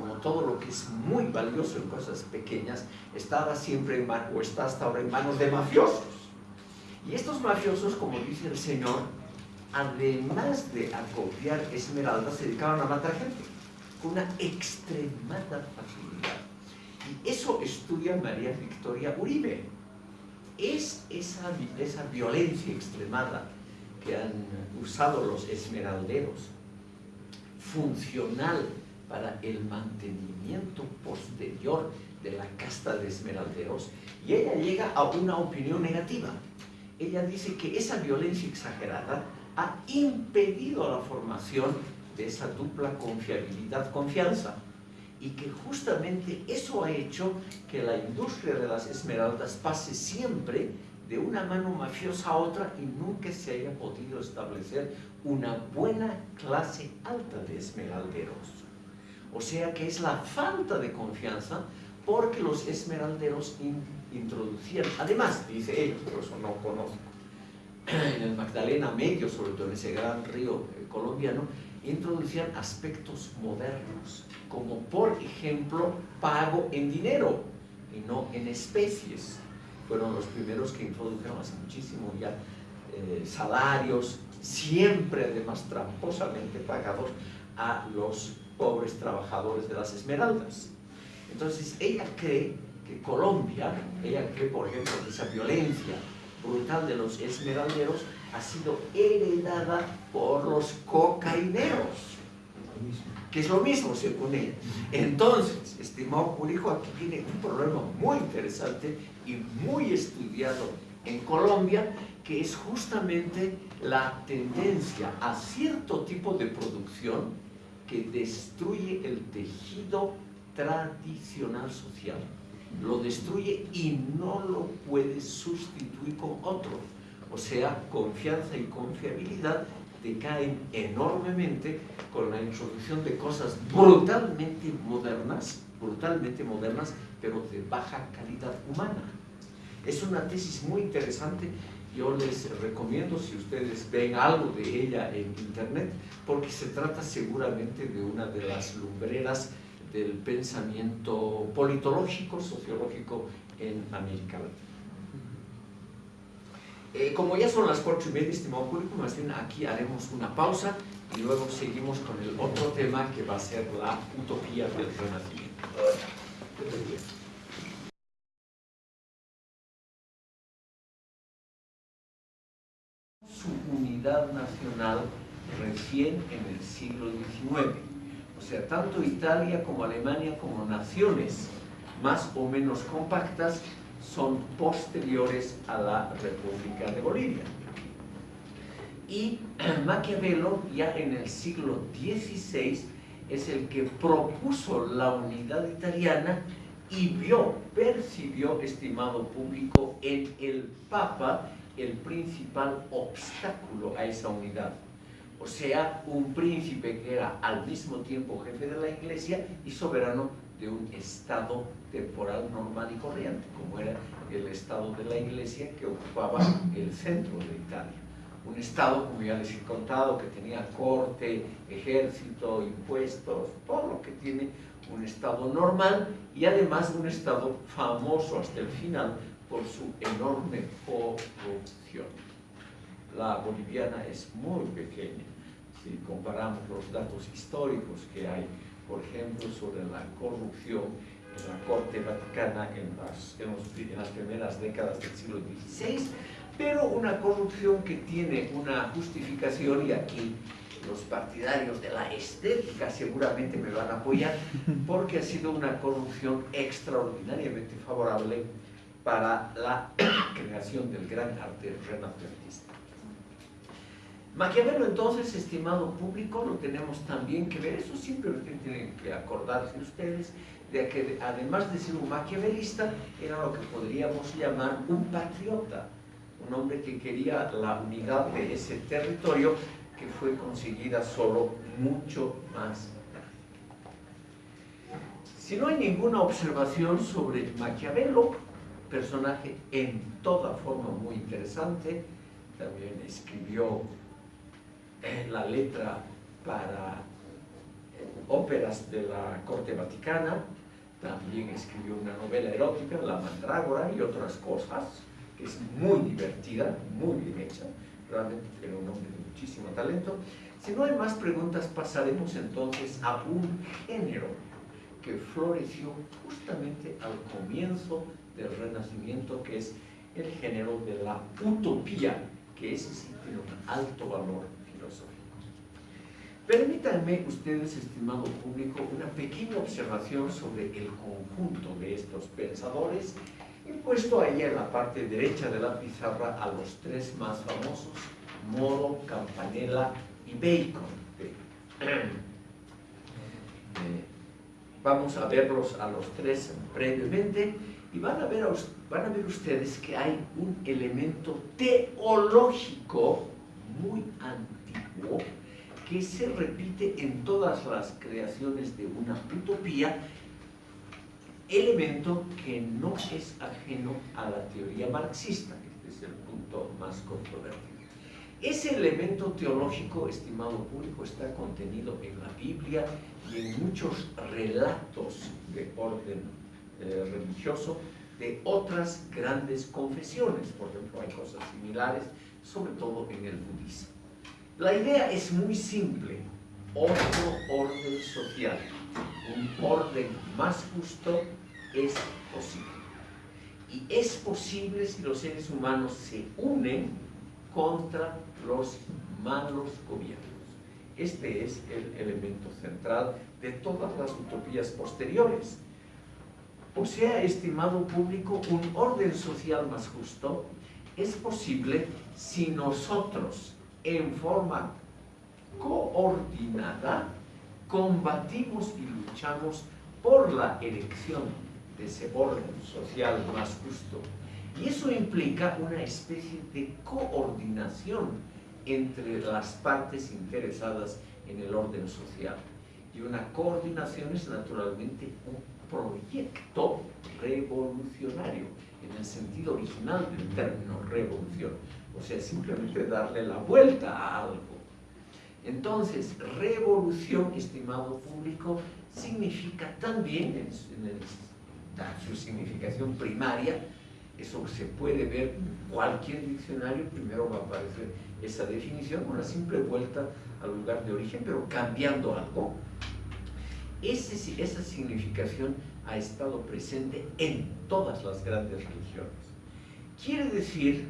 como todo lo que es muy valioso en cosas pequeñas, estaba siempre en manos, o está hasta ahora en manos de mafiosos. Y estos mafiosos, como dice el Señor, además de acopiar esmeraldas, se dedicaban a matar gente con una extremada facilidad. Y eso estudia María Victoria Uribe. Es esa, esa violencia extremada que han usado los esmeralderos, funcional para el mantenimiento posterior de la casta de esmeralderos y ella llega a una opinión negativa. Ella dice que esa violencia exagerada ha impedido la formación de esa dupla confiabilidad-confianza y que justamente eso ha hecho que la industria de las esmeraldas pase siempre de una mano mafiosa a otra y nunca se haya podido establecer una buena clase alta de esmeralderos. O sea que es la falta de confianza porque los esmeralderos introducían, además, dice ellos, pero eso no conozco, *clears throat* en el Magdalena Medio, sobre todo en ese gran río eh, colombiano, introducían aspectos modernos, como por ejemplo pago en dinero y no en especies. Fueron los primeros que introdujeron hace muchísimo ya eh, salarios, siempre además tramposamente pagados a los pobres trabajadores de las esmeraldas. Entonces ella cree que Colombia, ella cree por ejemplo que esa violencia brutal de los esmeralderos ha sido heredada por los cocaineros, que es lo mismo según ella. Entonces, estimado público, aquí tiene un problema muy interesante y muy estudiado en Colombia, que es justamente la tendencia a cierto tipo de producción que destruye el tejido tradicional social. lo destruye y no lo puede sustituir con otro. O sea, confianza y confiabilidad decaen enormemente con la introducción de cosas brutalmente modernas, brutalmente modernas, pero de baja calidad humana. Es una tesis muy interesante, yo les recomiendo si ustedes ven algo de ella en internet, porque se trata seguramente de una de las lumbreras del pensamiento politológico, sociológico en América Latina. Eh, como ya son las cuatro y media, estimado público, más bien aquí haremos una pausa y luego seguimos con el otro tema que va a ser la utopía del renacimiento. Su unidad nacional recién en el siglo XIX. O sea, tanto Italia como Alemania como naciones más o menos compactas son posteriores a la República de Bolivia. Y *clears throat* Maquiavelo ya en el siglo XVI es el que propuso la unidad italiana y vio, percibió, estimado público, en el Papa el principal obstáculo a esa unidad. O sea, un príncipe que era al mismo tiempo jefe de la iglesia y soberano de un estado temporal normal y corriente, como era el estado de la iglesia que ocupaba el centro de Italia. Un estado, como ya les he contado, que tenía corte, ejército, impuestos, todo lo que tiene un estado normal y además un estado famoso hasta el final por su enorme corrupción. La boliviana es muy pequeña si comparamos los datos históricos que hay por ejemplo, sobre la corrupción en la Corte Vaticana en las, en, las primeras décadas del siglo XVI, pero una corrupción que tiene una justificación y aquí los partidarios de la estética seguramente me van a apoyar porque ha sido una corrupción extraordinariamente favorable para la creación del gran arte renacentista. Maquiavelo entonces, estimado público, lo tenemos también que ver, eso simplemente tienen que acordarse ustedes, de que además de ser un maquiavelista, era lo que podríamos llamar un patriota, un hombre que quería la unidad de ese territorio que fue conseguida solo mucho más tarde. Si no hay ninguna observación sobre Maquiavelo, personaje en toda forma muy interesante, también escribió la letra para eh, óperas de la corte vaticana, también escribió una novela erótica, La Mandrágora y otras cosas, que es muy divertida, muy bien hecha, realmente era un hombre de muchísimo talento. Si no hay más preguntas, pasaremos entonces a un género que floreció justamente al comienzo del Renacimiento, que es el género de la utopía, que ese sí tiene un alto valor Permítanme ustedes, estimado público, una pequeña observación sobre el conjunto de estos pensadores. He puesto ahí en la parte derecha de la pizarra a los tres más famosos, Moro, Campanella y Bacon. Eh, vamos a verlos a los tres brevemente y van a, ver, van a ver ustedes que hay un elemento teológico muy antiguo que se repite en todas las creaciones de una utopía, elemento que no es ajeno a la teoría marxista, este es el punto más controvertido. Ese elemento teológico, estimado público, está contenido en la Biblia y en muchos relatos de orden eh, religioso de otras grandes confesiones. Por ejemplo, hay cosas similares, sobre todo en el budismo. La idea es muy simple. Otro orden social, un orden más justo es posible. Y es posible si los seres humanos se unen contra los malos gobiernos. Este es el elemento central de todas las utopías posteriores. O sea, estimado público, un orden social más justo es posible si nosotros en forma coordinada combatimos y luchamos por la elección de ese orden social más justo. Y eso implica una especie de coordinación entre las partes interesadas en el orden social. Y una coordinación es naturalmente un proyecto revolucionario, en el sentido original del término revolución. O sea, simplemente darle la vuelta a algo. Entonces, revolución, estimado público, significa también, en, su significación primaria, eso se puede ver en cualquier diccionario, primero va a aparecer esa definición, una simple vuelta al lugar de origen, pero cambiando algo. Esa significación ha estado presente en todas las grandes religiones. Quiere decir,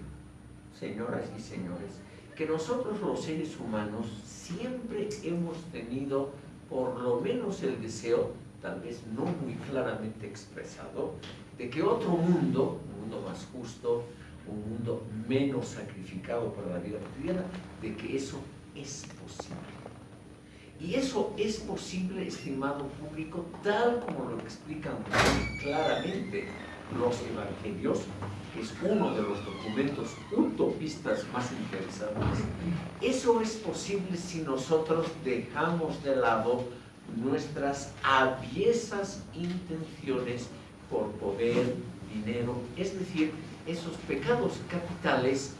señoras y señores, que nosotros los seres humanos siempre hemos tenido por lo menos el deseo, tal vez no muy claramente expresado, de que otro mundo, un mundo más justo, un mundo menos sacrificado para la vida cotidiana, de que eso es posible. Y eso es posible, estimado público, tal como lo explican claramente los evangelios, que es uno de los documentos utopistas más interesantes. Eso es posible si nosotros dejamos de lado nuestras aviesas intenciones por poder, dinero, es decir, esos pecados capitales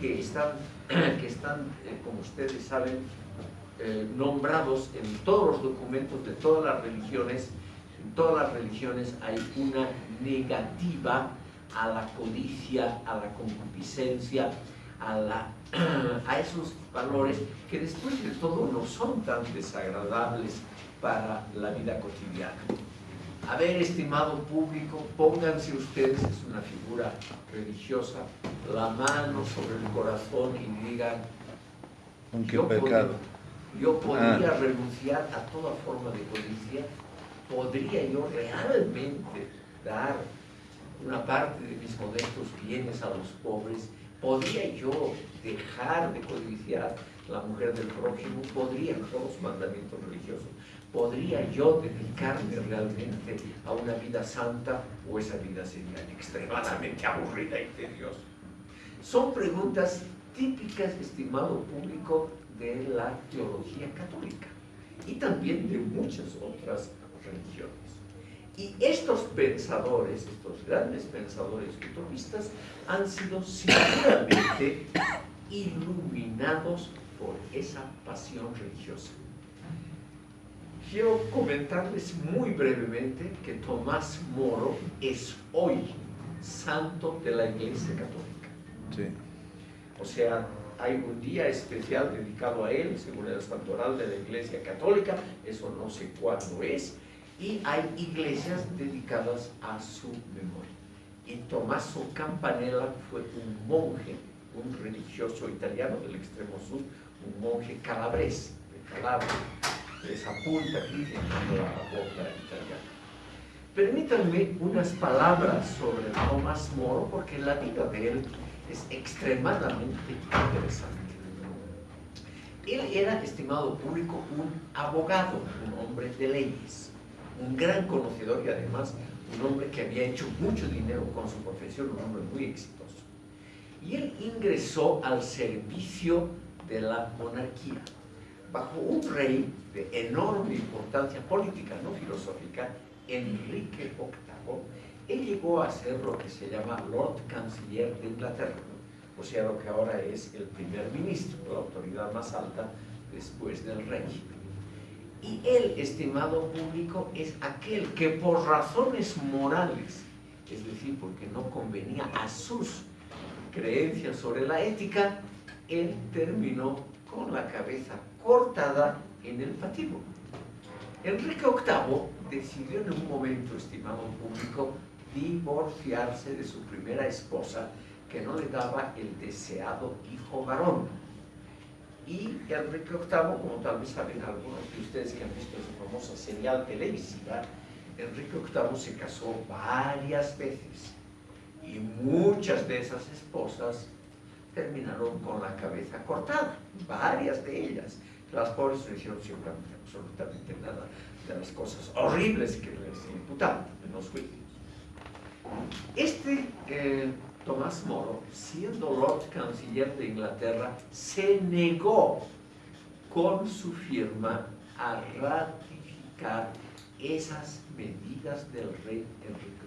que están, *clears throat* que están eh, como ustedes saben, eh, nombrados en todos los documentos de todas las religiones. En todas las religiones hay una negativa a la codicia, a la concupiscencia, a, la, *clears throat* a esos valores que después de todo no son tan desagradables para la vida cotidiana. A ver, estimado público, pónganse ustedes, es una figura religiosa, la mano sobre el corazón y digan, ¿Con qué pecado? Yo podría ah. renunciar a toda forma de codicia, podría yo realmente dar una parte de mis modestos bienes a los pobres, podría yo dejar de codiciar la mujer del prójimo, podría, todos los mandamientos religiosos, ¿Podría yo dedicarme realmente a una vida santa o esa vida sería extremadamente aburrida y tediosa? Son preguntas típicas, estimado público, de la teología católica y también de muchas otras religiones. Y estos pensadores, estos grandes pensadores utopistas, han sido seguramente *coughs* iluminados por esa pasión religiosa. Quiero comentarles muy brevemente que Tomás Moro es hoy santo de la Iglesia Católica. Sí. O sea, hay un día especial dedicado a él, según el santoral de la Iglesia Católica, eso no sé cuándo es, y hay iglesias dedicadas a su memoria. Y Tommaso Campanella fue un monje, un religioso italiano del extremo sur, un monje calabrés, de Calabria esa punta aquí en la boca italiana. Permítanme unas palabras sobre Tomás Moro, porque la vida de él es extremadamente interesante. Él era, estimado público, un abogado, un hombre de leyes, un gran conocedor y además un hombre que había hecho mucho dinero con su profesión, un hombre muy exitoso. Y él ingresó al servicio de la monarquía bajo un rey de enorme importancia política, no filosófica, Enrique VIII, él llegó a ser lo que se llama Lord Canciller de Inglaterra, o sea, lo que ahora es el primer ministro, la autoridad más alta después del rey. Y él, estimado público, es aquel que por razones morales, es decir, porque no convenía a sus creencias sobre la ética, él terminó con la cabeza cortada en el patíbulo. Enrique VIII decidió en un momento, estimado público, divorciarse de su primera esposa que no le daba el deseado hijo varón. Y Enrique VIII, como tal vez saben algunos de ustedes que han visto su famosa serial televisiva, Enrique VIII se casó varias veces y muchas de esas esposas terminaron con la cabeza cortada, varias de ellas. Las pobres no hicieron absolutamente nada de las cosas horribles que les imputaban en los juicios. Este eh, Tomás Moro, siendo Lord Canciller de Inglaterra, se negó con su firma a ratificar esas medidas del rey Enrique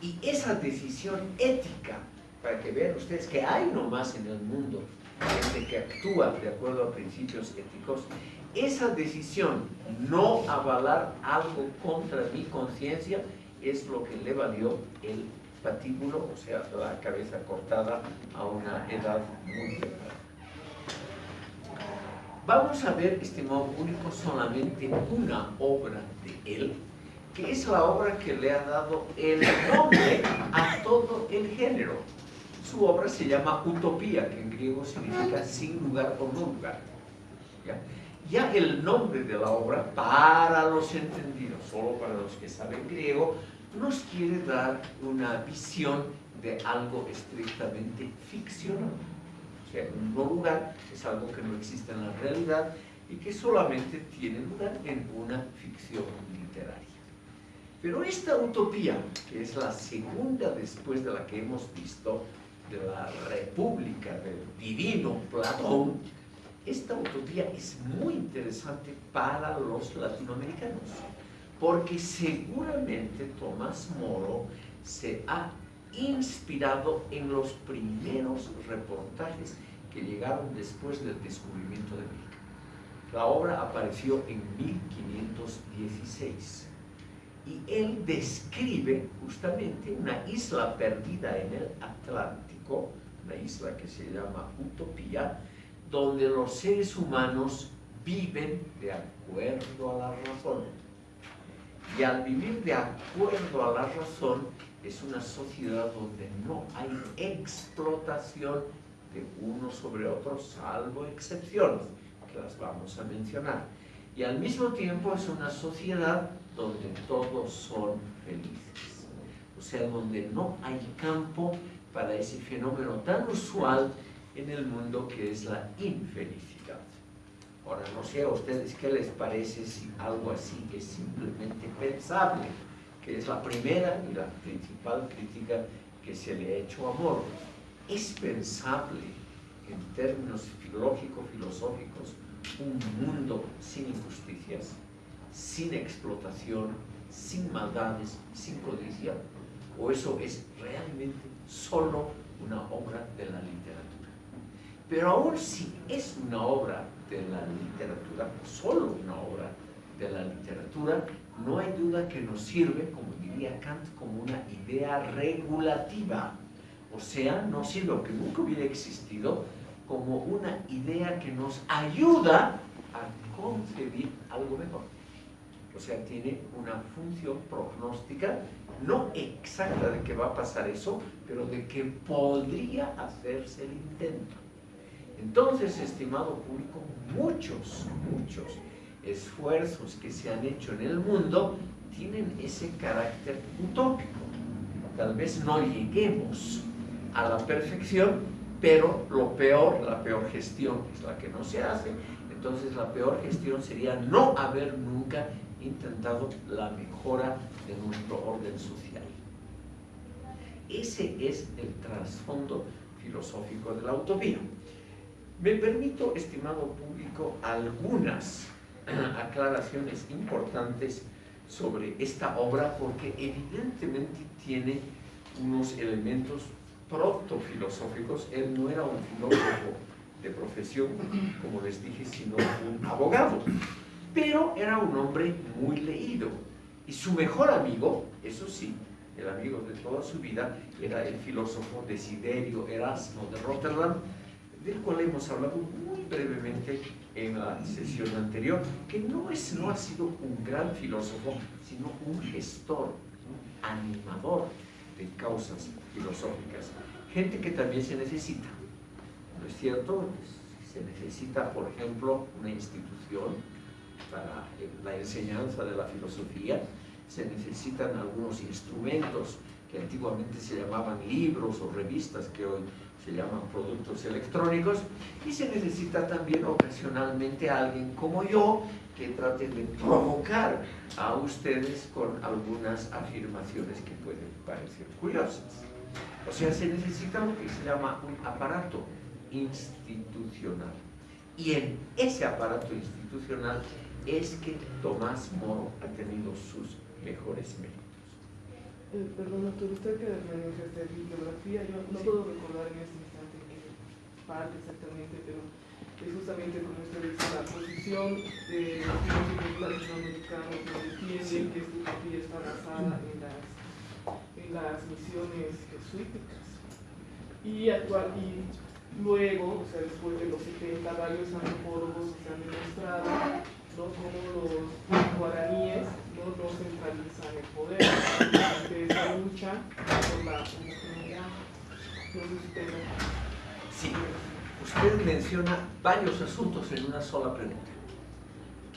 VIII. Y esa decisión ética, para que vean ustedes que hay nomás en el mundo gente que actúa de acuerdo a principios éticos, esa decisión, no avalar algo contra mi conciencia, es lo que le valió el patíbulo, o sea, la cabeza cortada a una edad muy temprana. Vamos a ver, estimado público, solamente una obra de él, que es la obra que le ha dado el nombre a todo el género. Su obra se llama Utopía, que en griego significa sin lugar o no lugar. ¿Ya? ya el nombre de la obra, para los entendidos, solo para los que saben griego, nos quiere dar una visión de algo estrictamente ficcional. O sea, un no lugar es algo que no existe en la realidad y que solamente tiene lugar en una ficción literaria. Pero esta utopía, que es la segunda después de la que hemos visto, de la República del Divino Platón, esta utopía es muy interesante para los latinoamericanos, porque seguramente Tomás Moro se ha inspirado en los primeros reportajes que llegaron después del descubrimiento de América. La obra apareció en 1516 y él describe justamente una isla perdida en el Atlántico, una isla que se llama Utopía, donde los seres humanos viven de acuerdo a la razón. Y al vivir de acuerdo a la razón, es una sociedad donde no hay explotación de uno sobre otro, salvo excepciones, que las vamos a mencionar. Y al mismo tiempo es una sociedad donde todos son felices. O sea, donde no hay campo para ese fenómeno tan usual en el mundo que es la infelicidad. Ahora, no sé a ustedes qué les parece si algo así es simplemente pensable, que es la primera y la principal crítica que se le ha hecho a Moro. ¿Es pensable en términos filológicos, filosóficos, un mundo sin injusticias, sin explotación, sin maldades, sin codicia? ¿O eso es realmente solo una obra de la literatura? Pero aún si es una obra de la literatura, solo una obra de la literatura, no hay duda que nos sirve, como diría Kant, como una idea regulativa. O sea, no sirve, aunque nunca hubiera existido, como una idea que nos ayuda a concebir algo mejor. O sea, tiene una función prognóstica, no exacta de que va a pasar eso, pero de que podría hacerse el intento. Entonces, estimado público, muchos, muchos esfuerzos que se han hecho en el mundo tienen ese carácter utópico. Tal vez no lleguemos a la perfección, pero lo peor, la peor gestión es la que no se hace. Entonces la peor gestión sería no haber nunca intentado la mejora de nuestro orden social. Ese es el trasfondo filosófico de la utopía. Me permito, estimado público, algunas *clears throat* aclaraciones importantes sobre esta obra porque evidentemente tiene unos elementos proto-filosóficos. Él no era un filósofo de profesión, como les dije, sino un abogado. Pero era un hombre muy leído. Y su mejor amigo, eso sí, el amigo de toda su vida, era el filósofo Desiderio Erasmo de Rotterdam, del cual hemos hablado muy brevemente en la sesión anterior, que no, es, no ha sido un gran filósofo, sino un gestor, un animador de causas filosóficas. Gente que también se necesita, ¿no es cierto? Se necesita, por ejemplo, una institución para la enseñanza de la filosofía, se necesitan algunos instrumentos que antiguamente se llamaban libros o revistas que hoy se llaman productos electrónicos, y se necesita también ocasionalmente alguien como yo que trate de provocar a ustedes con algunas afirmaciones que pueden parecer curiosas. O sea, se necesita lo que se llama un aparato institucional. Y en ese aparato institucional es que Tomás Moro ha tenido sus mejores méritos. Eh, perdón, doctor, usted que maneja esta bibliografía, yo no puedo recordar en este instante qué parte exactamente, pero es justamente como usted dice, la posición de los filósofos latinoamericanos que entienden que esta utopía está basada en las, en las misiones jesuíticas. Y, actual, y luego, o sea, después de los 70, varios antropólogos se han demostrado ¿no? como los guaraníes no, no centralizan el poder de esa lucha por la homogeneidad. Sí, usted menciona varios asuntos en una sola pregunta.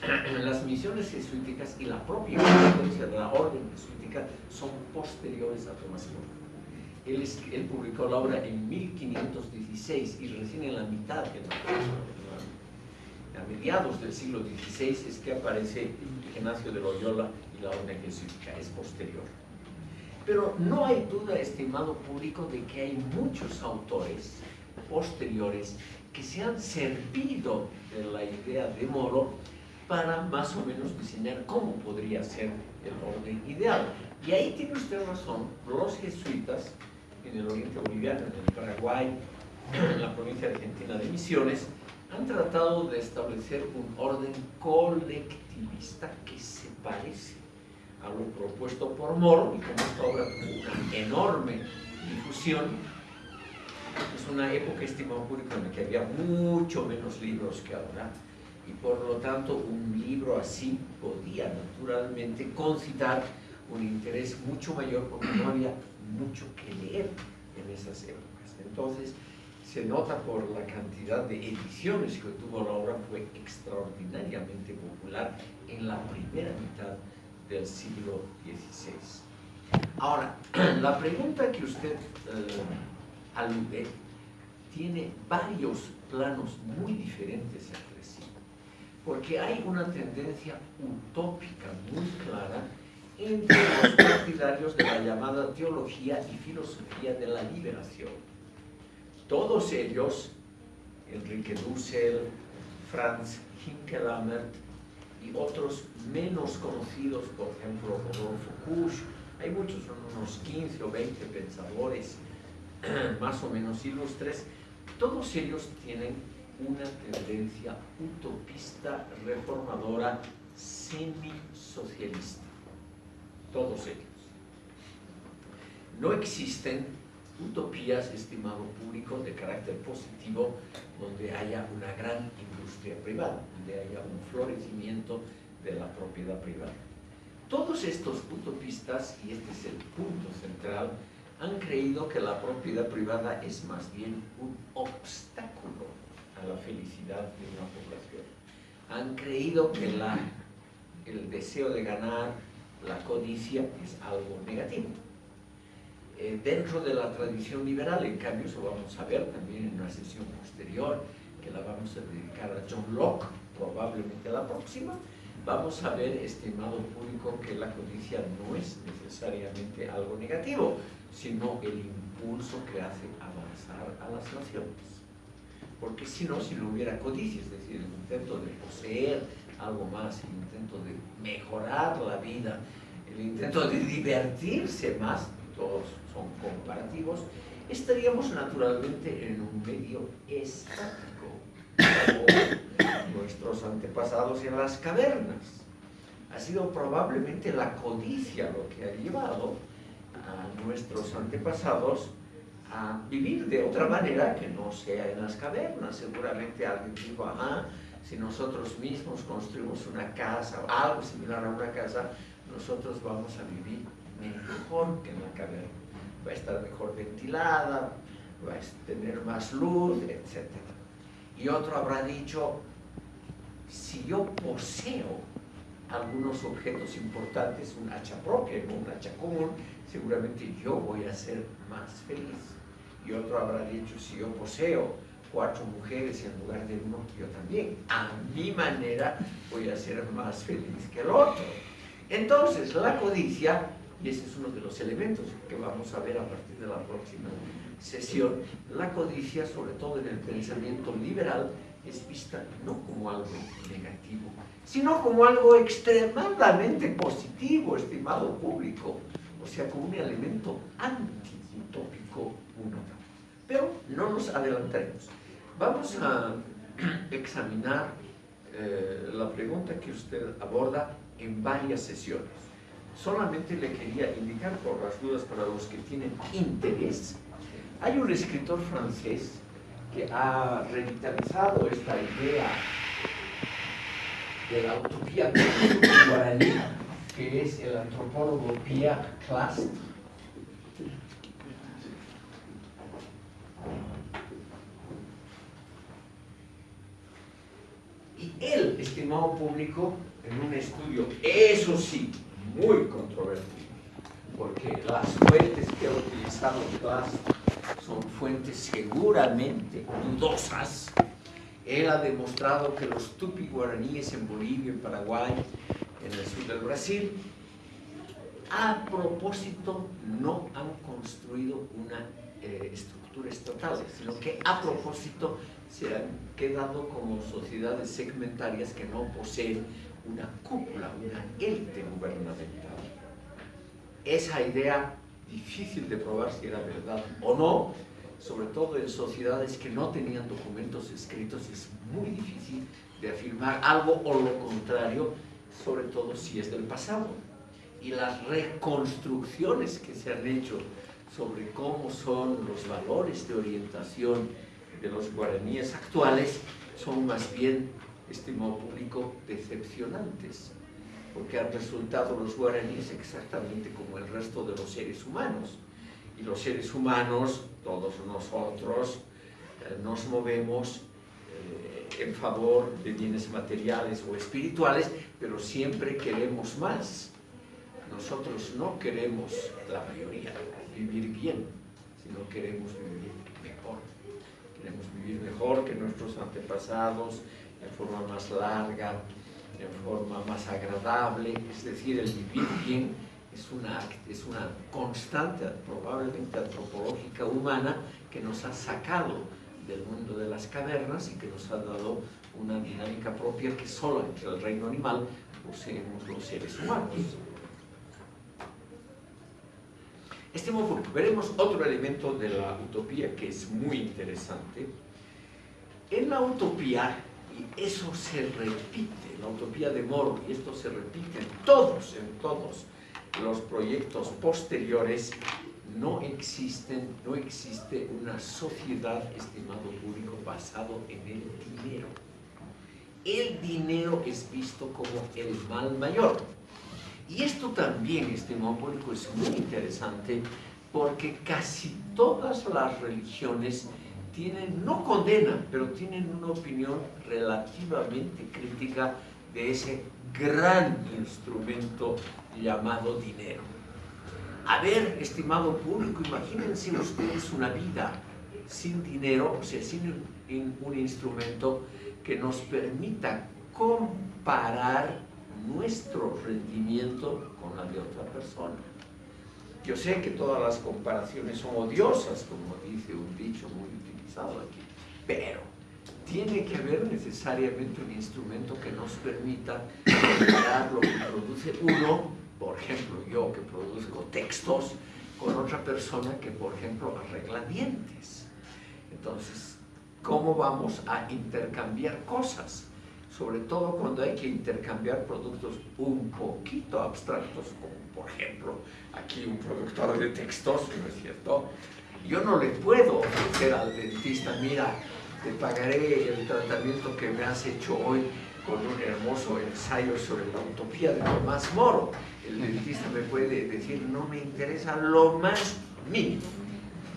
*clears throat* Las misiones jesuíticas y la propia existencia de la orden jesuítica son posteriores a Tomás Moro. Él, él, publicó la obra en 1516 y recién en la mitad de la a mediados del siglo XVI es que aparece Ignacio de Loyola y la orden jesuítica, es posterior. Pero no hay duda, estimado público, de que hay muchos autores posteriores que se han servido de la idea de Moro para más o menos diseñar cómo podría ser el orden ideal. Y ahí tiene usted razón, los jesuitas en el oriente boliviano, en el Paraguay, en la provincia argentina de Misiones, han tratado de establecer un orden colectivista que se parece a lo propuesto por Moro y como esta obra tuvo una enorme difusión, es una época, estimado público, en la que había mucho menos libros que ahora y por lo tanto un libro así podía naturalmente concitar un interés mucho mayor porque no había mucho que leer en esas épocas. Entonces, se nota por la cantidad de ediciones que tuvo la obra, fue extraordinariamente popular en la primera mitad del siglo XVI. Ahora, *clears throat* la pregunta que usted eh, alude tiene varios planos muy diferentes entre sí, porque hay una tendencia utópica muy clara entre los partidarios de la llamada teología y filosofía de la liberación todos ellos, Enrique Dussel, Franz Hinkelammert y otros menos conocidos, por ejemplo, Rodolfo Kusch, hay muchos, son unos 15 o 20 pensadores *clears throat* más o menos ilustres, todos ellos tienen una tendencia utopista, reformadora, semi-socialista. Todos ellos. No existen utopías, estimado público, de carácter positivo, donde haya una gran industria privada, donde haya un florecimiento de la propiedad privada. Todos estos utopistas, y este es el punto central, han creído que la propiedad privada es más bien un obstáculo a la felicidad de una población. Han creído que la, el deseo de ganar, la codicia, es algo negativo eh, dentro de la tradición liberal, en cambio, eso vamos a ver también en una sesión posterior, que la vamos a dedicar a John Locke, probablemente la próxima, vamos a ver, estimado público, que la codicia no es necesariamente algo negativo, sino el impulso que hace avanzar a las naciones. Porque si no, si no hubiera codicia, es decir, el intento de poseer algo más, el intento de mejorar la vida, el intento de divertirse más, todos son comparativos, estaríamos naturalmente en un medio estático, como nuestros antepasados en las cavernas. Ha sido probablemente la codicia lo que ha llevado a nuestros antepasados a vivir de otra manera que no sea en las cavernas. Seguramente alguien dijo, ajá, si nosotros mismos construimos una casa o algo similar a una casa, nosotros vamos a vivir mejor que la caverna. Va a estar mejor ventilada, va a tener más luz, etc. Y otro habrá dicho, si yo poseo algunos objetos importantes, un hacha propia, no un hacha común, seguramente yo voy a ser más feliz. Y otro habrá dicho, si yo poseo cuatro mujeres en lugar de uno, yo también. A mi manera voy a ser más feliz que el otro. Entonces, la codicia, y ese es uno de los elementos que vamos a ver a partir de la próxima sesión, la codicia, sobre todo en el pensamiento liberal, es vista no como algo negativo, sino como algo extremadamente positivo, estimado público, o sea, como un elemento anti-utópico. Pero no nos adelantaremos. Vamos a *clears throat* examinar eh, la pregunta que usted aborda en varias sesiones. Solamente le quería indicar por las dudas para los que tienen interés. Hay un escritor francés que ha revitalizado esta idea de la utopía guaraní, que es el antropólogo Pierre Clastre. Y él, estimado público, en un estudio, eso sí, muy controvertido, porque las fuentes que ha utilizado Clastre son fuentes seguramente dudosas, él ha demostrado que los tupi guaraníes en Bolivia, en Paraguay, en el sur del Brasil, a propósito no han construido una eh, estructura estatal, sino que a propósito se han quedado como sociedades segmentarias que no poseen una cúpula, una élite gubernamental. Esa idea difícil de probar si era verdad o no, sobre todo en sociedades que no tenían documentos escritos, es muy difícil de afirmar algo o lo contrario, sobre todo si es del pasado. Y las reconstrucciones que se han hecho sobre cómo son los valores de orientación de los guaraníes actuales son más bien, estimado público, decepcionantes, porque han resultado los guaraníes exactamente como el resto de los seres humanos. Y los seres humanos todos nosotros eh, nos movemos eh, en favor de bienes materiales o espirituales, pero siempre queremos más. Nosotros no queremos, la mayoría, vivir bien, sino queremos vivir mejor. Queremos vivir mejor que nuestros antepasados, en forma más larga, en forma más agradable, es decir, el vivir bien es una, es una constante, probablemente antropológica humana, que nos ha sacado del mundo de las cavernas y que nos ha dado una dinámica propia que solo entre el reino animal poseemos los seres humanos. Este modo, veremos otro elemento de la utopía que es muy interesante. En la utopía, y eso se repite, la utopía de Moro, y esto se repite en todos, en todos los proyectos posteriores no existen, no existe una sociedad, estimado público, basado en el dinero. El dinero es visto como el mal mayor. Y esto también, estimado público, es muy interesante porque casi todas las religiones tienen, no condenan, pero tienen una opinión relativamente crítica de ese gran instrumento llamado dinero. A ver, estimado público, imagínense ustedes una vida sin dinero, o sea, sin un instrumento que nos permita comparar nuestro rendimiento con la de otra persona. Yo sé que todas las comparaciones son odiosas, como dice un dicho muy pero tiene que haber necesariamente un instrumento que nos permita comparar lo que produce uno por ejemplo, yo que produzco textos, con otra persona que, por ejemplo, arregla dientes. Entonces, ¿cómo vamos a intercambiar cosas? Sobre todo cuando hay que intercambiar productos un poquito abstractos, como por ejemplo, aquí un productor de textos, ¿no es cierto? Yo no le puedo ofrecer al dentista, mira, te pagaré el tratamiento que me has hecho hoy con un hermoso ensayo sobre la utopía de Tomás Moro el dentista me puede decir, no me interesa lo más mínimo.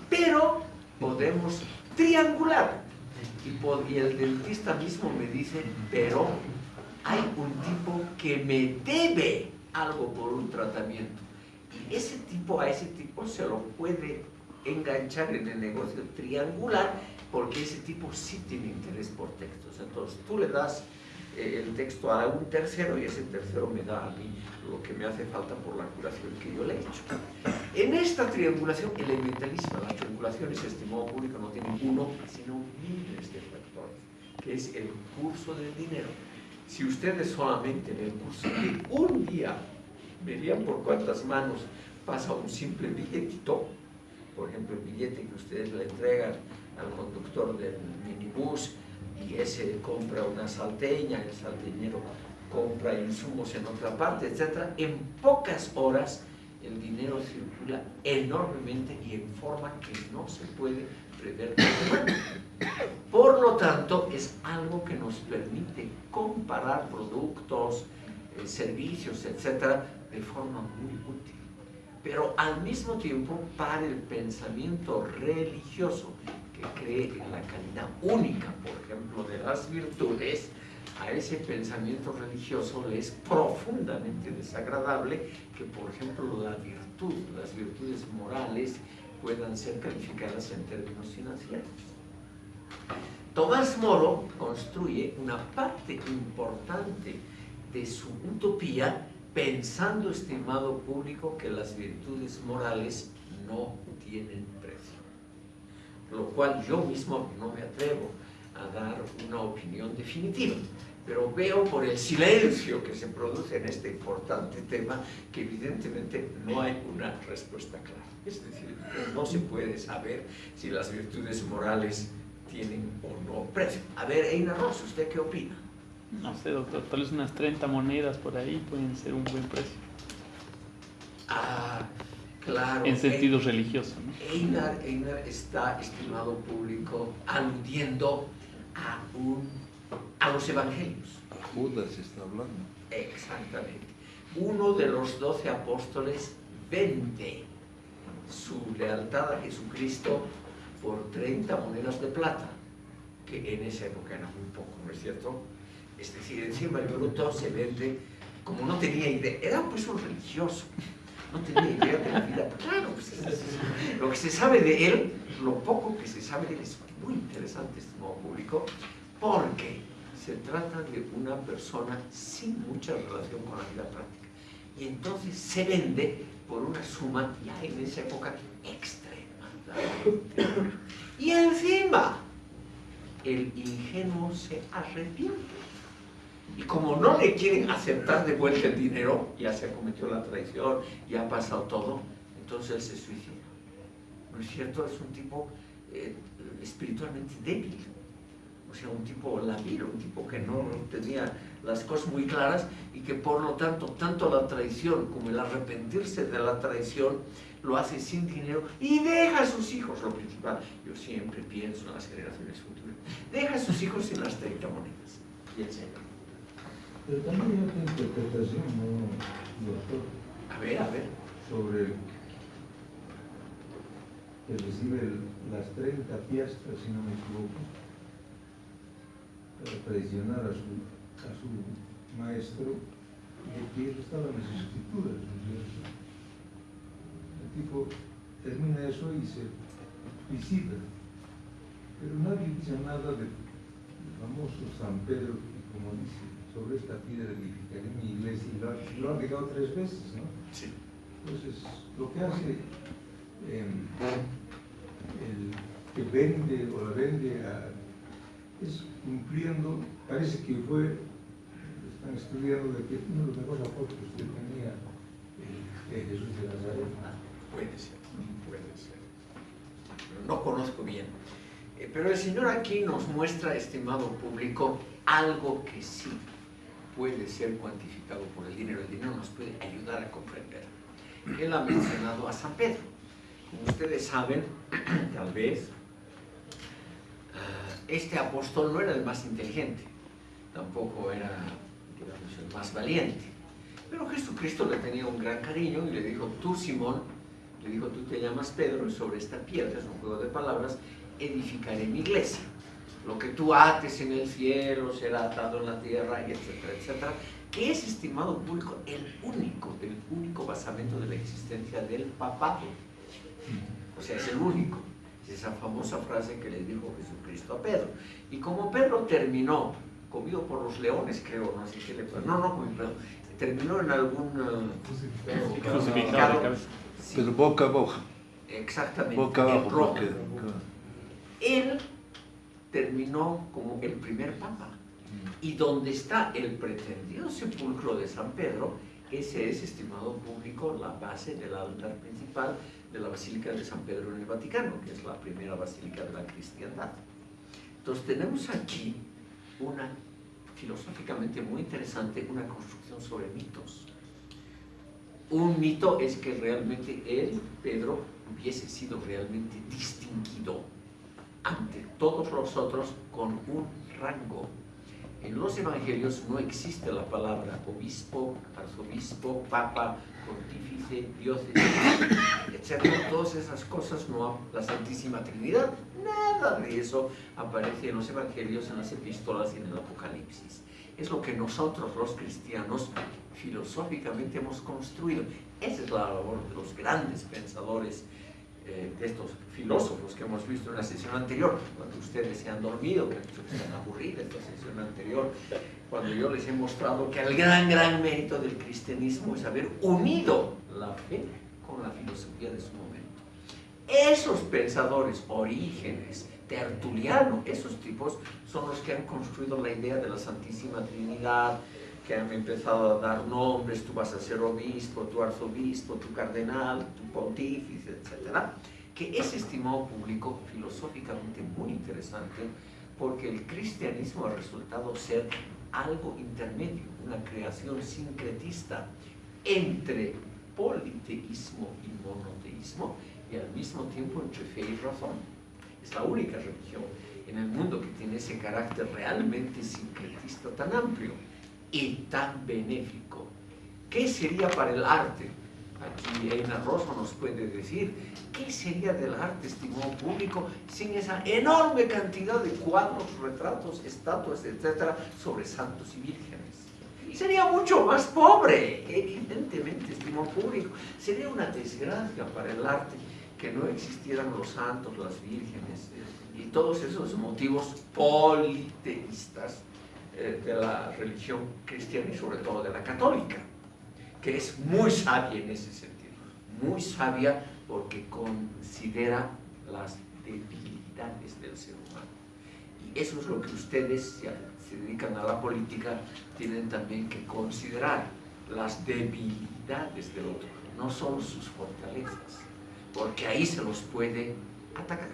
Pero podemos triangular. Y, y el dentista mismo me dice, pero hay un tipo que me debe algo por un tratamiento. Y ese tipo, a ese tipo se lo puede enganchar en el negocio triangular porque ese tipo sí tiene interés por textos. Entonces tú le das eh, el texto a un tercero y ese tercero me da a mí lo que me hace falta por la curación que yo le he hecho. En esta triangulación elementalísima, la triangulación, ese estimado público, no tiene uno, sino miles de factores, que es el curso del dinero. Si ustedes solamente en el curso de un día verían por cuántas manos pasa un simple billetito, por ejemplo, el billete que ustedes le entregan al conductor del minibús y ese compra una salteña, el salteñero compra insumos en otra parte, etc. En pocas horas el dinero circula enormemente y en forma que no se puede prever. Por lo tanto, es algo que nos permite comparar productos, eh, servicios, etc., de forma muy útil. Pero al mismo tiempo, para el pensamiento religioso que cree en la calidad única, por ejemplo, de las virtudes, a ese pensamiento religioso le es profundamente desagradable que, por ejemplo, la virtud, las virtudes morales puedan ser calificadas en términos financieros. Tomás Moro construye una parte importante de su utopía pensando, estimado público, que las virtudes morales no tienen precio. Lo cual yo mismo no me atrevo a dar una opinión definitiva pero veo por el silencio que se produce en este importante tema que evidentemente no hay una respuesta clara. Es decir, no se puede saber si las virtudes morales tienen o no precio. A ver, Eina Ross, ¿usted qué opina? No sé, doctor, tal vez unas 30 monedas por ahí pueden ser un buen precio. Ah, claro. En sentido religioso, ¿no? Einar, Einar está, estimado público, aludiendo a un a los evangelios. Judas está hablando. Exactamente. Uno de los doce apóstoles vende su lealtad a Jesucristo por 30 monedas de plata, que en esa época era muy poco, ¿no es cierto? Es decir, encima el bruto se vende como no tenía idea, era pues un religioso, no tenía idea de la vida. Claro, pues, lo que se sabe de él, lo poco que se sabe de él es muy interesante, estimado público, porque se trata de una persona sin mucha relación con la vida práctica. Y entonces se vende por una suma ya en esa época extremadamente Y encima, el ingenuo se arrepiente. Y como no le quieren aceptar de vuelta el dinero, ya se cometió la traición, ya ha pasado todo, entonces él se suicida. ¿No es cierto? Es un tipo eh, espiritualmente débil o sea, un tipo labil, un tipo que no tenía las cosas muy claras y que por lo tanto, tanto la traición como el arrepentirse de la traición lo hace sin dinero y deja a sus hijos, lo principal, yo siempre pienso en las generaciones futuras, deja a sus hijos sin las 30 monedas. Y el Señor. Pero también hay otra interpretación, ¿no, doctor? A ver, a ver. Sobre que recibe las 30 piastras, si no me equivoco para traicionar a su, a su maestro y que eso estaba en las escrituras. El tipo termina eso y se visita. Pero nadie dice nada del famoso San Pedro, que como dice, sobre esta piedra edificaré mi iglesia, y lo, lo ha dejado tres veces, ¿no? Sí. Entonces, lo que hace em, el que vende o la vende a, es cumpliendo, parece que fue, están estudiando de que uno de los mejores apóstoles que tenía eh, Jesús de Nazaret. Puede ser, puede ser. No conozco bien. Eh, pero el Señor aquí nos muestra, estimado público, algo que sí puede ser cuantificado por el dinero. El dinero nos puede ayudar a comprender. Él ha mencionado a San Pedro. Como ustedes saben, *clears throat* tal vez, este apóstol no era el más inteligente, tampoco era, digamos, el más valiente. Pero Jesucristo le tenía un gran cariño y le dijo, tú Simón, le dijo, tú te llamas Pedro y sobre esta piedra, es un juego de palabras, edificaré mi iglesia. Lo que tú ates en el cielo será atado en la tierra, y etcétera, etcétera. Que es, estimado público, el único, el único basamento de la existencia del papado. O sea, es el único. Es esa famosa frase que le dijo Jesucristo a Pedro. Y como Pedro terminó, comido por los leones, creo, no sé qué le pasó. No, no comido, perdón. Terminó en algún uh, Crucificado Pero boca exactamente. boca en abajo, Roma. porque... Él terminó como el primer papa. Y donde está el pretendido sepulcro de San Pedro, ese es, estimado público, la base del altar principal de la Basílica de San Pedro en el Vaticano, que es la primera basílica de la cristiandad. Entonces tenemos aquí una, filosóficamente muy interesante, una construcción sobre mitos. Un mito es que realmente él, Pedro, hubiese sido realmente distinguido ante todos los otros con un rango. En los evangelios no existe la palabra obispo, arzobispo, papa, pontífice, diócesis, etc. Todas esas cosas no, la Santísima Trinidad, nada de eso aparece en los evangelios, en las epístolas y en el Apocalipsis. Es lo que nosotros los cristianos filosóficamente hemos construido. Esa es la labor de los grandes pensadores de estos filósofos que hemos visto en la sesión anterior, cuando ustedes se han dormido, que se han aburrido esta sesión anterior, cuando yo les he mostrado que el gran, gran mérito del cristianismo es haber unido la fe con la filosofía de su momento. Esos pensadores, Orígenes, Tertuliano, esos tipos son los que han construido la idea de la Santísima Trinidad, que han empezado a dar nombres, tú vas a ser obispo, tu arzobispo, tu cardenal, tu pontífice, etc. Que es, estimado público, filosóficamente muy interesante, porque el cristianismo ha resultado ser algo intermedio, una creación sincretista entre politeísmo y monoteísmo, y al mismo tiempo entre fe y razón. Es la única religión en el mundo que tiene ese carácter realmente sincretista tan amplio y tan benéfico. ¿Qué sería para el arte? Aquí Eina Rosso nos puede decir, ¿qué sería del arte, estimado público, sin esa enorme cantidad de cuadros, retratos, estatuas, etcétera, sobre santos y vírgenes? Sería mucho más pobre, evidentemente, estimado público. Sería una desgracia para el arte que no existieran los santos, las vírgenes y todos esos motivos politeístas eh, de la religión cristiana y sobre todo de la católica, que es muy sabia en ese sentido, muy sabia porque considera las debilidades del ser humano. Y eso es lo que ustedes, si se dedican a la política, tienen también que considerar, las debilidades del otro, no solo sus fortalezas, porque ahí se los puede atacar.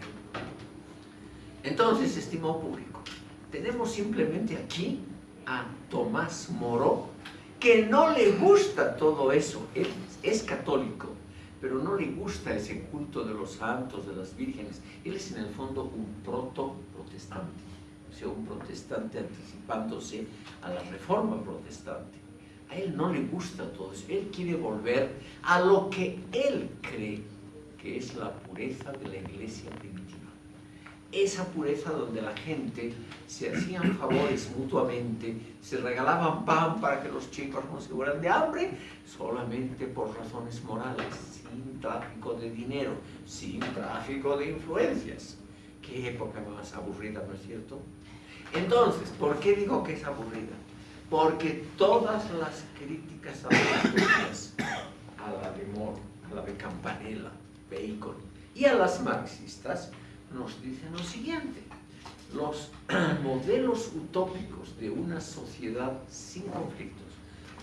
Entonces, estimado público, tenemos simplemente aquí a Tomás Moro, que no le gusta todo eso. Él es católico, pero no le gusta ese culto de los santos, de las vírgenes. Él es en el fondo un proto-protestante, o sea, un protestante anticipándose a la reforma protestante. A él no le gusta todo eso. Él quiere volver a lo que él cree que es la pureza de la iglesia primitiva esa pureza donde la gente se hacían favores mutuamente, se regalaban pan para que los chicos no se mueran de hambre, solamente por razones morales, sin tráfico de dinero, sin tráfico de influencias. Qué época más aburrida, ¿no es cierto? Entonces, ¿por qué digo que es aburrida? Porque todas las críticas apostólicas a la de Moore, a la de Campanella, Bacon y a las marxistas nos dicen lo siguiente, los *clears throat* modelos utópicos de una sociedad sin conflictos,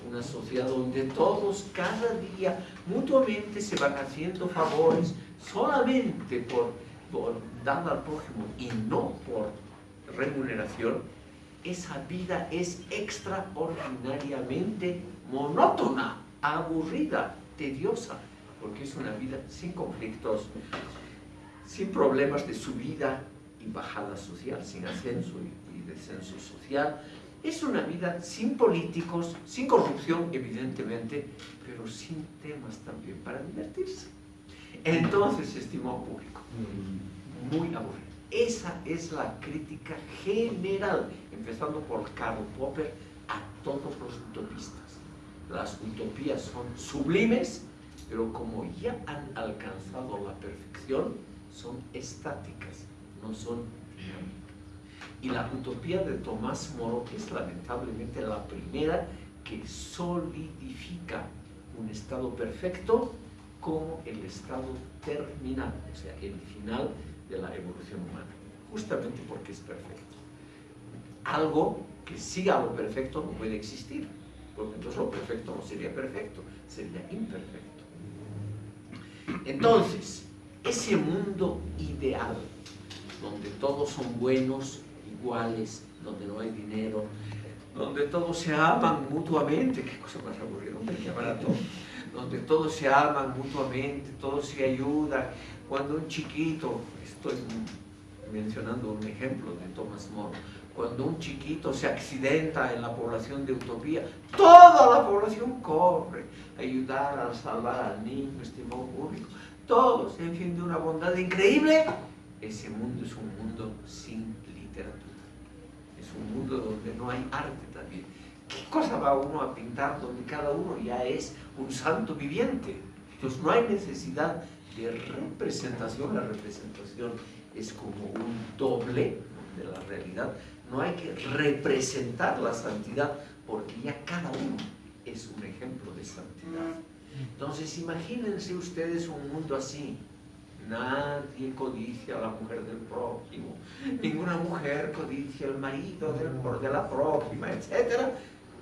una sociedad donde todos cada día mutuamente se van haciendo favores solamente por, por dar al prójimo y no por remuneración, esa vida es extraordinariamente monótona, aburrida, tediosa, porque es una vida sin conflictos, sin problemas de subida y bajada social, sin ascenso y descenso social. Es una vida sin políticos, sin corrupción, evidentemente, pero sin temas también para divertirse. Entonces, estimado público, muy aburrido. Esa es la crítica general, empezando por Karl Popper, a todos los utopistas. Las utopías son sublimes, pero como ya han alcanzado la perfección, son estáticas, no son dinámicas. Y la utopía de Tomás Moro es lamentablemente la primera que solidifica un estado perfecto como el estado terminal, o sea, el final de la evolución humana, justamente porque es perfecto. Algo que siga lo perfecto no puede existir, porque entonces lo perfecto no sería perfecto, sería imperfecto. Entonces, ese mundo ideal, donde todos son buenos, iguales, donde no hay dinero, donde todos se aman mutuamente, qué cosa más aburrida, hombre, qué barato, donde todos se aman mutuamente, todos se ayudan. Cuando un chiquito, estoy mencionando un ejemplo de Thomas More, cuando un chiquito se accidenta en la población de Utopía, toda la población corre a ayudar a salvar al niño, estimado público. Todos, en fin, de una bondad increíble. Ese mundo es un mundo sin literatura un mundo donde no hay arte también. ¿Qué cosa va uno a pintar donde cada uno ya es un santo viviente? Entonces no hay necesidad de representación, la representación es como un doble de la realidad. No hay que representar la santidad porque ya cada uno es un ejemplo de santidad. Entonces imagínense ustedes un mundo así, Nadie codicia a la mujer del prójimo. Ninguna mujer codicia al marido del, de la prójima, etc.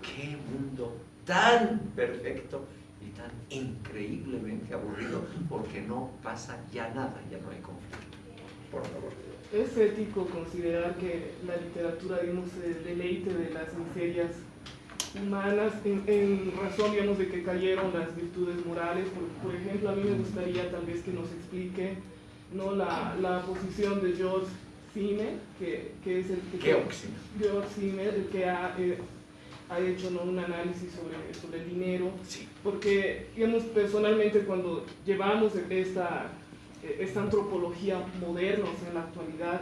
¡Qué mundo tan perfecto y tan increíblemente aburrido! Porque no pasa ya nada, ya no hay conflicto. Por favor. Es ético considerar que la literatura, digamos, se deleite de las miserias humanas en, razón, digamos, de que cayeron las virtudes morales. Por, por, ejemplo, a mí me gustaría tal vez que nos explique ¿no? la, la posición de George Simmel, que, que, es el que, Simmel, el que ha, eh, ha hecho ¿no? un análisis sobre, sobre el dinero. Porque, digamos, personalmente cuando llevamos esta, esta antropología moderna, o sea, en la actualidad,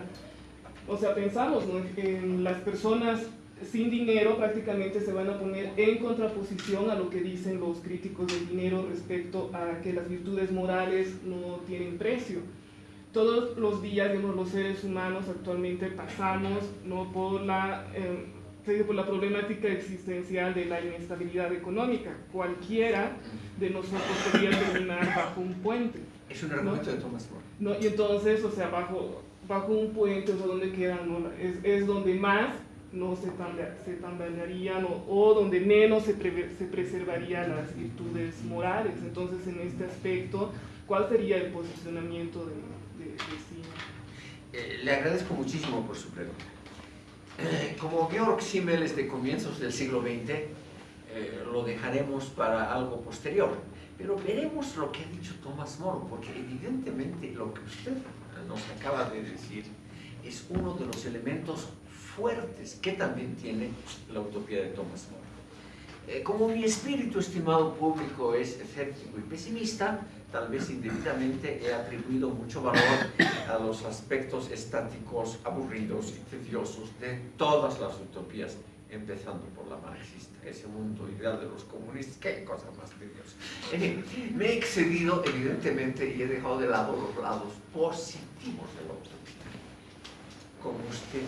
o sea, pensamos ¿no? en las personas sin dinero prácticamente se van a poner en contraposición a lo que dicen los críticos del dinero respecto a que las virtudes morales no tienen precio. Todos los días, digamos, los seres humanos actualmente pasamos ¿no? por, la, eh, por la problemática existencial de la inestabilidad económica. Cualquiera de nosotros podría terminar bajo un puente. Es un argumento de Thomas More. ¿no? Y entonces, o sea, bajo, bajo un puente, o sea, donde quedan, ¿no? es, es donde más no se, se tambalearían o, donde menos se, se preservarían las virtudes morales. Entonces, en este aspecto, ¿cuál sería el posicionamiento de, de, eh, le agradezco muchísimo por su pregunta. *clears throat* Como Georg Simmel es de comienzos del siglo XX, eh, lo dejaremos para algo posterior. Pero veremos lo que ha dicho Thomas More, porque evidentemente lo que usted nos acaba de decir es uno de los elementos fuertes que también tiene la utopía de Thomas More. Eh, como mi espíritu, estimado público, es escéptico y pesimista, tal vez indebidamente he atribuido mucho valor a los aspectos estáticos, aburridos y tediosos de todas las utopías, empezando por la marxista, ese mundo ideal de los comunistas, qué cosa más tediosa. me he excedido, evidentemente, y he dejado de lado los lados positivos de la utopía, como usted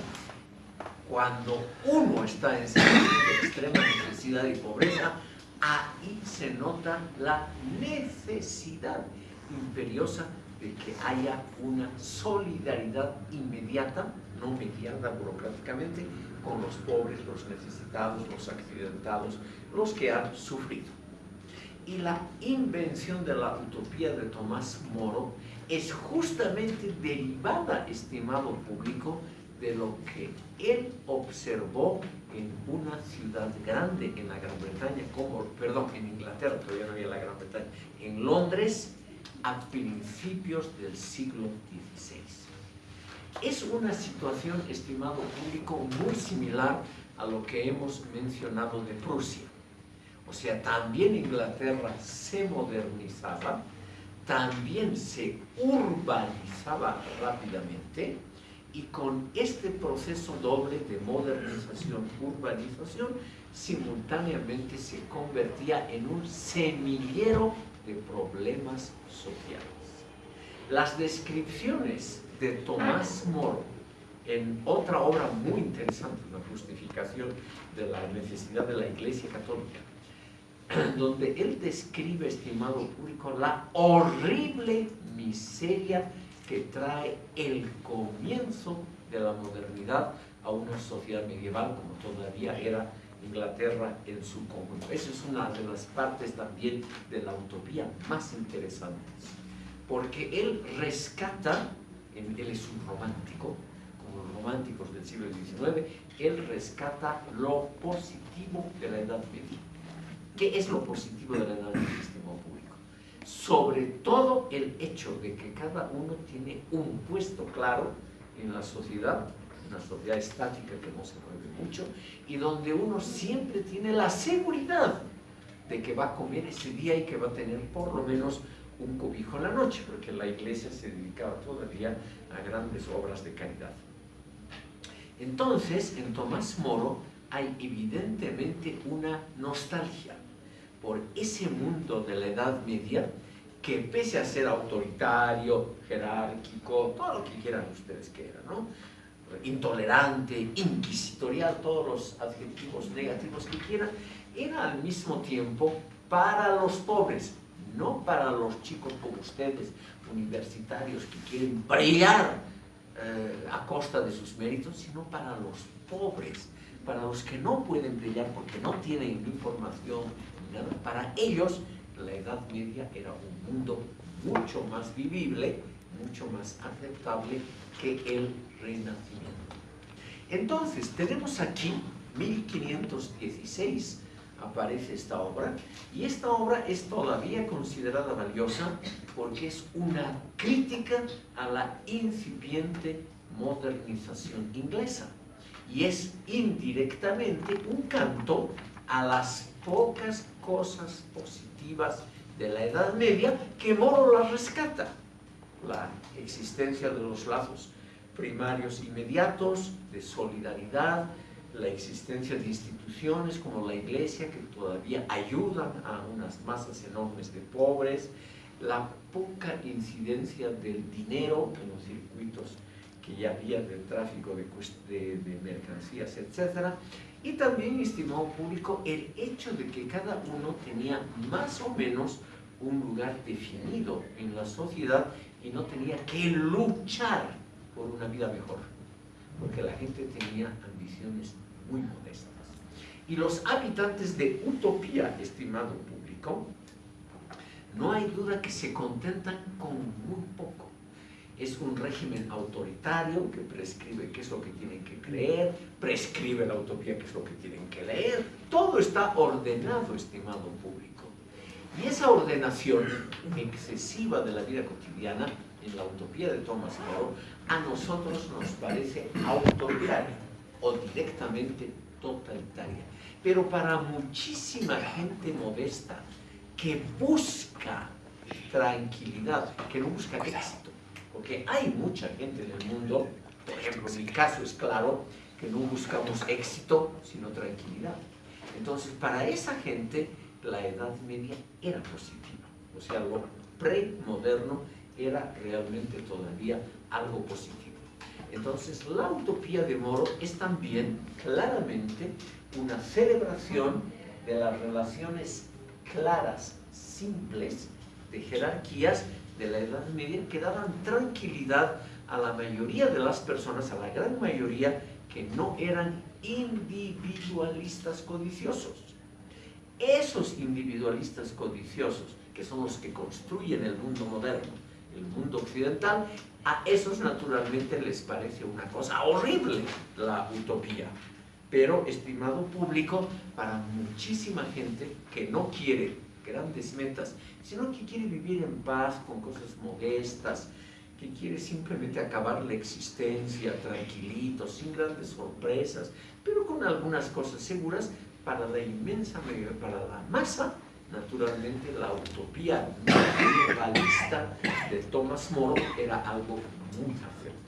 cuando uno está en situación de extrema necesidad y pobreza, ahí se nota la necesidad imperiosa de que haya una solidaridad inmediata, no mediada burocráticamente, con los pobres, los necesitados, los accidentados, los que han sufrido. Y la invención de la utopía de Tomás Moro es justamente derivada, estimado público, de lo que él observó en una ciudad grande en la Gran Bretaña, como, perdón, en Inglaterra, todavía no había la Gran Bretaña, en Londres, a principios del siglo XVI. Es una situación, estimado público, muy similar a lo que hemos mencionado de Prusia. O sea, también Inglaterra se modernizaba, también se urbanizaba rápidamente, y con este proceso doble de modernización, urbanización, simultáneamente se convertía en un semillero de problemas sociales. Las descripciones de Tomás Moro en otra obra muy interesante, la justificación de la necesidad de la Iglesia Católica, *clears throat* donde él describe, estimado público, la horrible miseria que trae el comienzo de la modernidad a una sociedad medieval como todavía era Inglaterra en su conjunto. Esa es una de las partes también de la utopía más interesantes, porque él rescata, él es un romántico, como los románticos del siglo XIX, él rescata lo positivo de la Edad Media. ¿Qué es lo positivo de la Edad Media? Sobre todo el hecho de que cada uno tiene un puesto claro en la sociedad una sociedad estática que no se mueve mucho y donde uno siempre tiene la seguridad de que va a comer ese día y que va a tener por lo menos un cobijo en la noche, porque la iglesia se dedicaba todavía a grandes obras de caridad. Entonces, en Tomás Moro hay evidentemente una nostalgia por ese mundo de la Edad Media que pese a ser autoritario, jerárquico, todo lo que quieran ustedes que era, ¿no? intolerante, inquisitorial, todos los adjetivos negativos que quieran, era al mismo tiempo para los pobres, no para los chicos como ustedes, universitarios que quieren brillar eh, a costa de sus méritos, sino para los pobres, para los que no pueden brillar porque no tienen información, Para ellos la Edad Media era un mundo mucho más vivible, mucho más aceptable que el renacimiento. Entonces, tenemos aquí 1516 aparece esta obra y esta obra es todavía considerada valiosa porque es una crítica a la incipiente modernización inglesa y es indirectamente un canto a las pocas cosas positivas de la Edad Media que Moro la rescata. La existencia de los lazos primarios inmediatos, de solidaridad, la existencia de instituciones como la iglesia que todavía ayudan a unas masas enormes de pobres, la poca incidencia del dinero en los circuitos que ya había del tráfico de, de mercancías, etc. Y también, estimado público, el hecho de que cada uno tenía más o menos un lugar definido en la sociedad y no tenía que luchar por una vida mejor, porque la gente tenía ambiciones muy modestas. Y los habitantes de Utopía, estimado público, no hay duda que se contentan con muy poco. Es un régimen autoritario que prescribe qué es lo que tienen que creer, prescribe la utopía qué es lo que tienen que leer. Todo está ordenado, estimado público. Y esa ordenación excesiva de la vida cotidiana en la utopía de Thomas More, a nosotros nos parece autoritaria o directamente totalitaria. Pero para muchísima gente modesta que busca tranquilidad, que no busca éxito, porque hay mucha gente en el mundo, por ejemplo, mi caso es claro, que no buscamos éxito, sino tranquilidad. Entonces, para esa gente, la Edad Media era positiva. O sea, lo premoderno era realmente todavía algo positivo. Entonces, la utopía de Moro es también claramente una celebración de las relaciones claras, simples, de jerarquías de la Edad Media que daban tranquilidad a la mayoría de las personas, a la gran mayoría, que no eran individualistas codiciosos. Esos individualistas codiciosos, que son los que construyen el mundo moderno, el mundo occidental, a esos naturalmente les parece una cosa horrible la utopía. Pero, estimado público, para muchísima gente que no quiere grandes metas, sino que quiere vivir en paz, con cosas modestas, que quiere simplemente acabar la existencia tranquilito, sin grandes sorpresas, pero con algunas cosas seguras, para la inmensa mayoría, para la masa, naturalmente la utopía medievalista de Thomas More era algo muy acertado.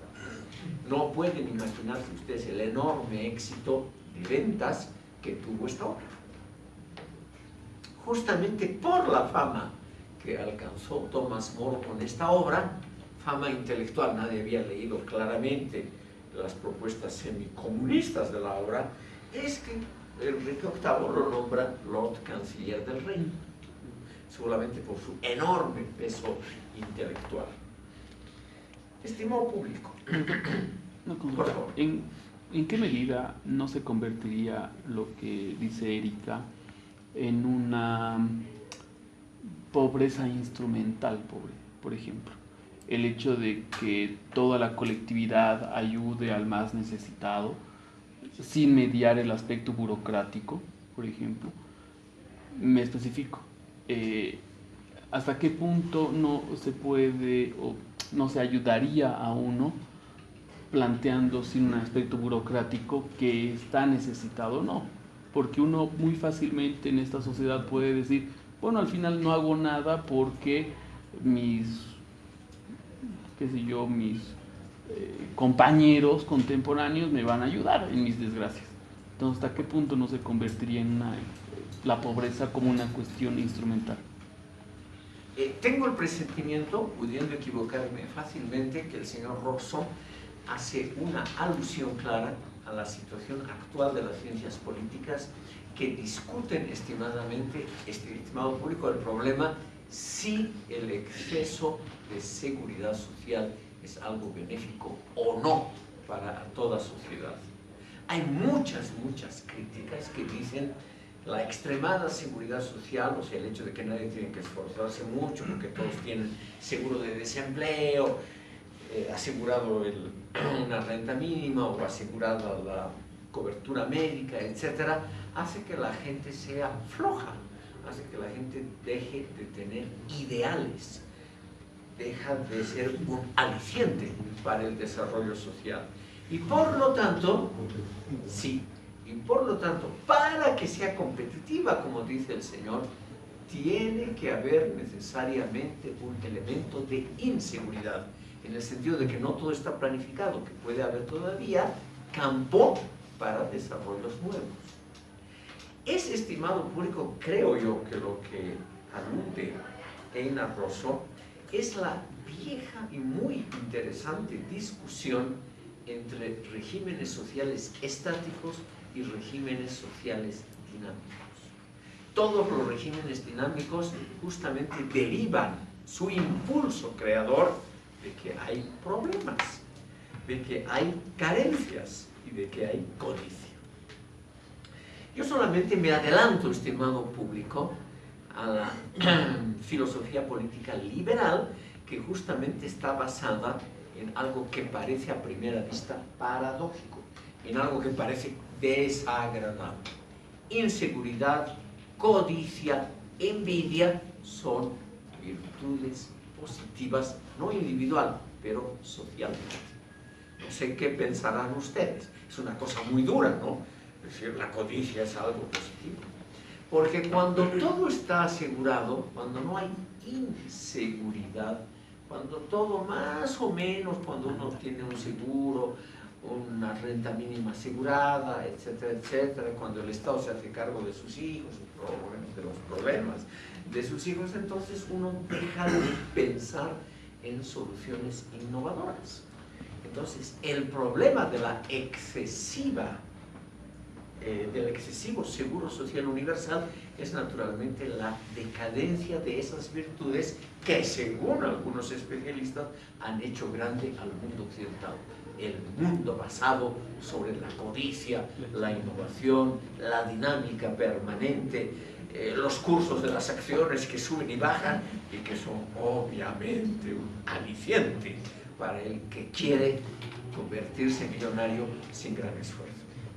No pueden imaginarse ustedes el enorme éxito de ventas que tuvo esta obra. Justamente por la fama que alcanzó Tomás Moro con esta obra, fama intelectual, nadie había leído claramente las propuestas semicomunistas de la obra, es que Enrique VIII lo nombra Lord Canciller del Reino, seguramente por su enorme peso intelectual. Estimado público, Una consulta. Por favor. ¿En, en qué medida no se convertiría lo que dice Erika en una pobreza instrumental, pobre, por ejemplo? El hecho de que toda la colectividad ayude al más necesitado sin mediar el aspecto burocrático, por ejemplo. Me especifico. eh, ¿Hasta qué punto no se puede o no se ayudaría a uno planteando sin un aspecto burocrático que está necesitado o no. Porque uno muy fácilmente en esta sociedad puede decir, bueno, al final no hago nada porque mis, qué sé yo, mis eh, compañeros contemporáneos me van a ayudar en mis desgracias. Entonces, ¿hasta qué punto no se convertiría en una, la pobreza como una cuestión instrumental? Eh, tengo el presentimiento, pudiendo equivocarme fácilmente, que el señor Roxo hace una alusión clara a la situación actual de las ciencias políticas que discuten estimadamente, este estimado público, el problema si el exceso de seguridad social es algo benéfico o no para toda sociedad. Hay muchas, muchas críticas que dicen la extremada seguridad social, o sea, el hecho de que nadie tiene que esforzarse mucho porque todos tienen seguro de desempleo, eh, asegurado el, *clears throat* una renta mínima o asegurada la cobertura médica, etcétera, hace que la gente sea floja, hace que la gente deje de tener ideales, deja de ser un aliciente para el desarrollo social. Y por lo tanto, sí, y por lo tanto, para que sea competitiva, como dice el Señor, tiene que haber necesariamente un elemento de inseguridad, en el sentido de que no todo está planificado, que puede haber todavía campo para desarrollos nuevos. Es estimado público, creo yo, que lo que alude Eina Rosso es la vieja y muy interesante discusión entre regímenes sociales estáticos y regímenes sociales dinámicos. Todos los regímenes dinámicos justamente derivan su impulso creador de que hay problemas, de que hay carencias y de que hay codicia. Yo solamente me adelanto, estimado público, a la *clears throat* filosofía política liberal que justamente está basada en algo que parece a primera vista paradójico, en algo que parece desagradable. Inseguridad, codicia, envidia son virtudes positivas, no individual, pero socialmente. No sé qué pensarán ustedes. Es una cosa muy dura, ¿no? Es decir, la codicia es algo positivo. Porque cuando todo está asegurado, cuando no hay inseguridad, cuando todo más o menos, cuando uno tiene un seguro, una renta mínima asegurada, etcétera, etcétera, cuando el Estado se hace cargo de sus hijos, de los problemas de sus hijos, entonces uno deja de pensar en soluciones innovadoras. Entonces, el problema de la excesiva, eh, del excesivo seguro social universal es naturalmente la decadencia de esas virtudes que, según algunos especialistas, han hecho grande al mundo occidental. El mundo basado sobre la codicia, la innovación, la dinámica permanente, eh, los cursos de las acciones que suben y bajan y que son obviamente un aliciente para el que quiere convertirse en millonario sin gran esfuerzo.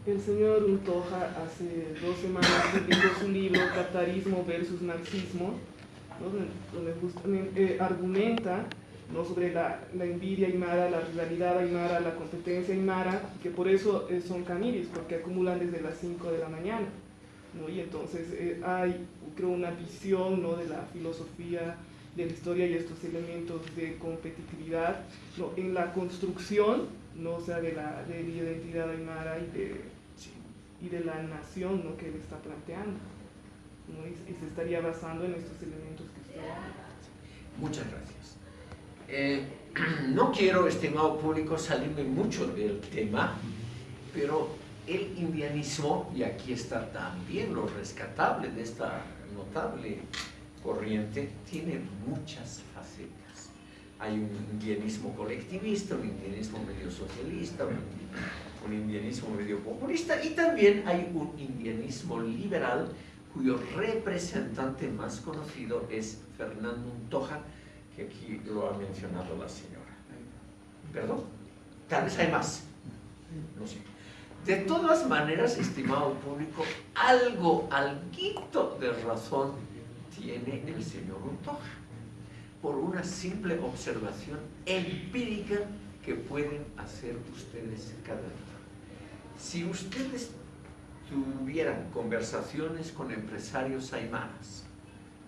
El señor Untoja hace dos semanas publicó su libro Capitalismo versus Marxismo, ¿no? donde- justamente eh, argumenta ¿no? sobre la, la envidia aymara, la rivalidad aymara, la competencia aymara, que por eso eh, son caniris, porque acumulan desde las 5 de la mañana. ¿No? Y entonces eh, hay, creo, una visión ¿no? de la filosofía de la historia y estos elementos de competitividad ¿no? en la construcción ¿no? o sea, de, la, de la identidad aymara y de, y de la nación ¿no? que él está planteando. ¿no? Y, y se estaría basando en estos elementos que usted habla. Muchas gracias. Eh, *clears throat* no quiero, estimado público, salirme mucho del tema, pero el indianismo, y aquí está también lo rescatable de esta notable corriente, tiene muchas facetas. Hay un indianismo colectivista, un indianismo medio socialista, un, un indianismo medio populista, y también hay un indianismo liberal cuyo representante más conocido es Fernando Untoja, que aquí lo ha mencionado la señora. ¿Perdón? Tal vez hay más. No sé. De todas maneras, estimado público, algo, alguito de razón tiene el señor Untoja, por una simple observación empírica que pueden hacer ustedes cada día. Si ustedes tuvieran conversaciones con empresarios aymaras,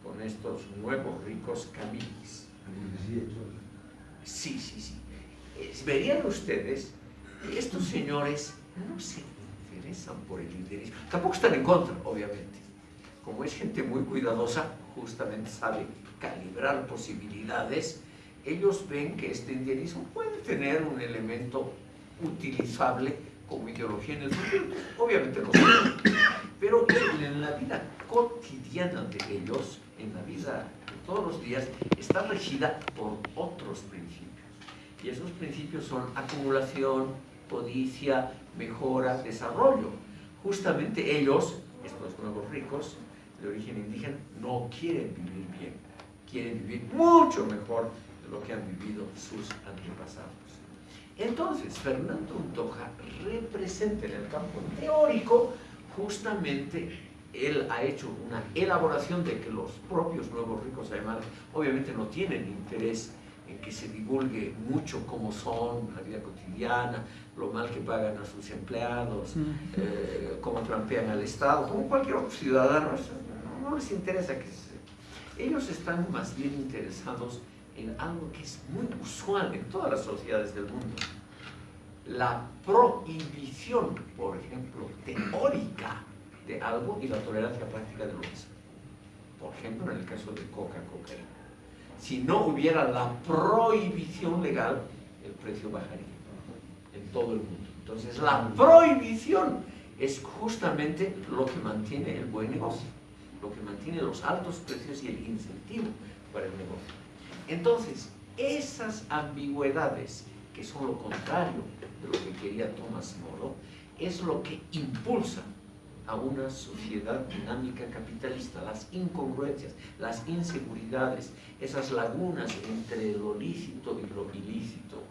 con estos nuevos ricos caminis, sí, sí, sí, verían ustedes que estos señores no se interesan por el interés, tampoco están en contra, obviamente. Como es gente muy cuidadosa, justamente sabe calibrar posibilidades, ellos ven que este indianismo puede tener un elemento utilizable como ideología en el futuro. Obviamente no pero en la vida cotidiana de ellos, en la vida de todos los días, está regida por otros principios. Y esos principios son acumulación, codicia, mejora, desarrollo. Justamente ellos, estos nuevos ricos de origen indígena, no quieren vivir bien, quieren vivir mucho mejor de lo que han vivido sus antepasados. Entonces, Fernando Untoja representa en el campo teórico justamente él ha hecho una elaboración de que los propios nuevos ricos además obviamente no tienen interés en que se divulgue mucho cómo son la vida cotidiana, lo mal que pagan a sus empleados, eh, cómo trampean al Estado, como cualquier otro ciudadano, no, les interesa que se... Ellos están más bien interesados en algo que es muy usual en todas las sociedades del mundo. La prohibición, por ejemplo, teórica de algo y la tolerancia práctica de lo mismo. Por ejemplo, en el caso de coca-cocaína. Si no hubiera la prohibición legal, el precio bajaría en todo el mundo. Entonces, la prohibición es justamente lo que mantiene el buen negocio, lo que mantiene los altos precios y el incentivo para el negocio. Entonces, esas ambigüedades, que son lo contrario de lo que quería Thomas Moro, es lo que impulsa a una sociedad dinámica capitalista, las incongruencias, las inseguridades, esas lagunas entre lo lícito y lo ilícito,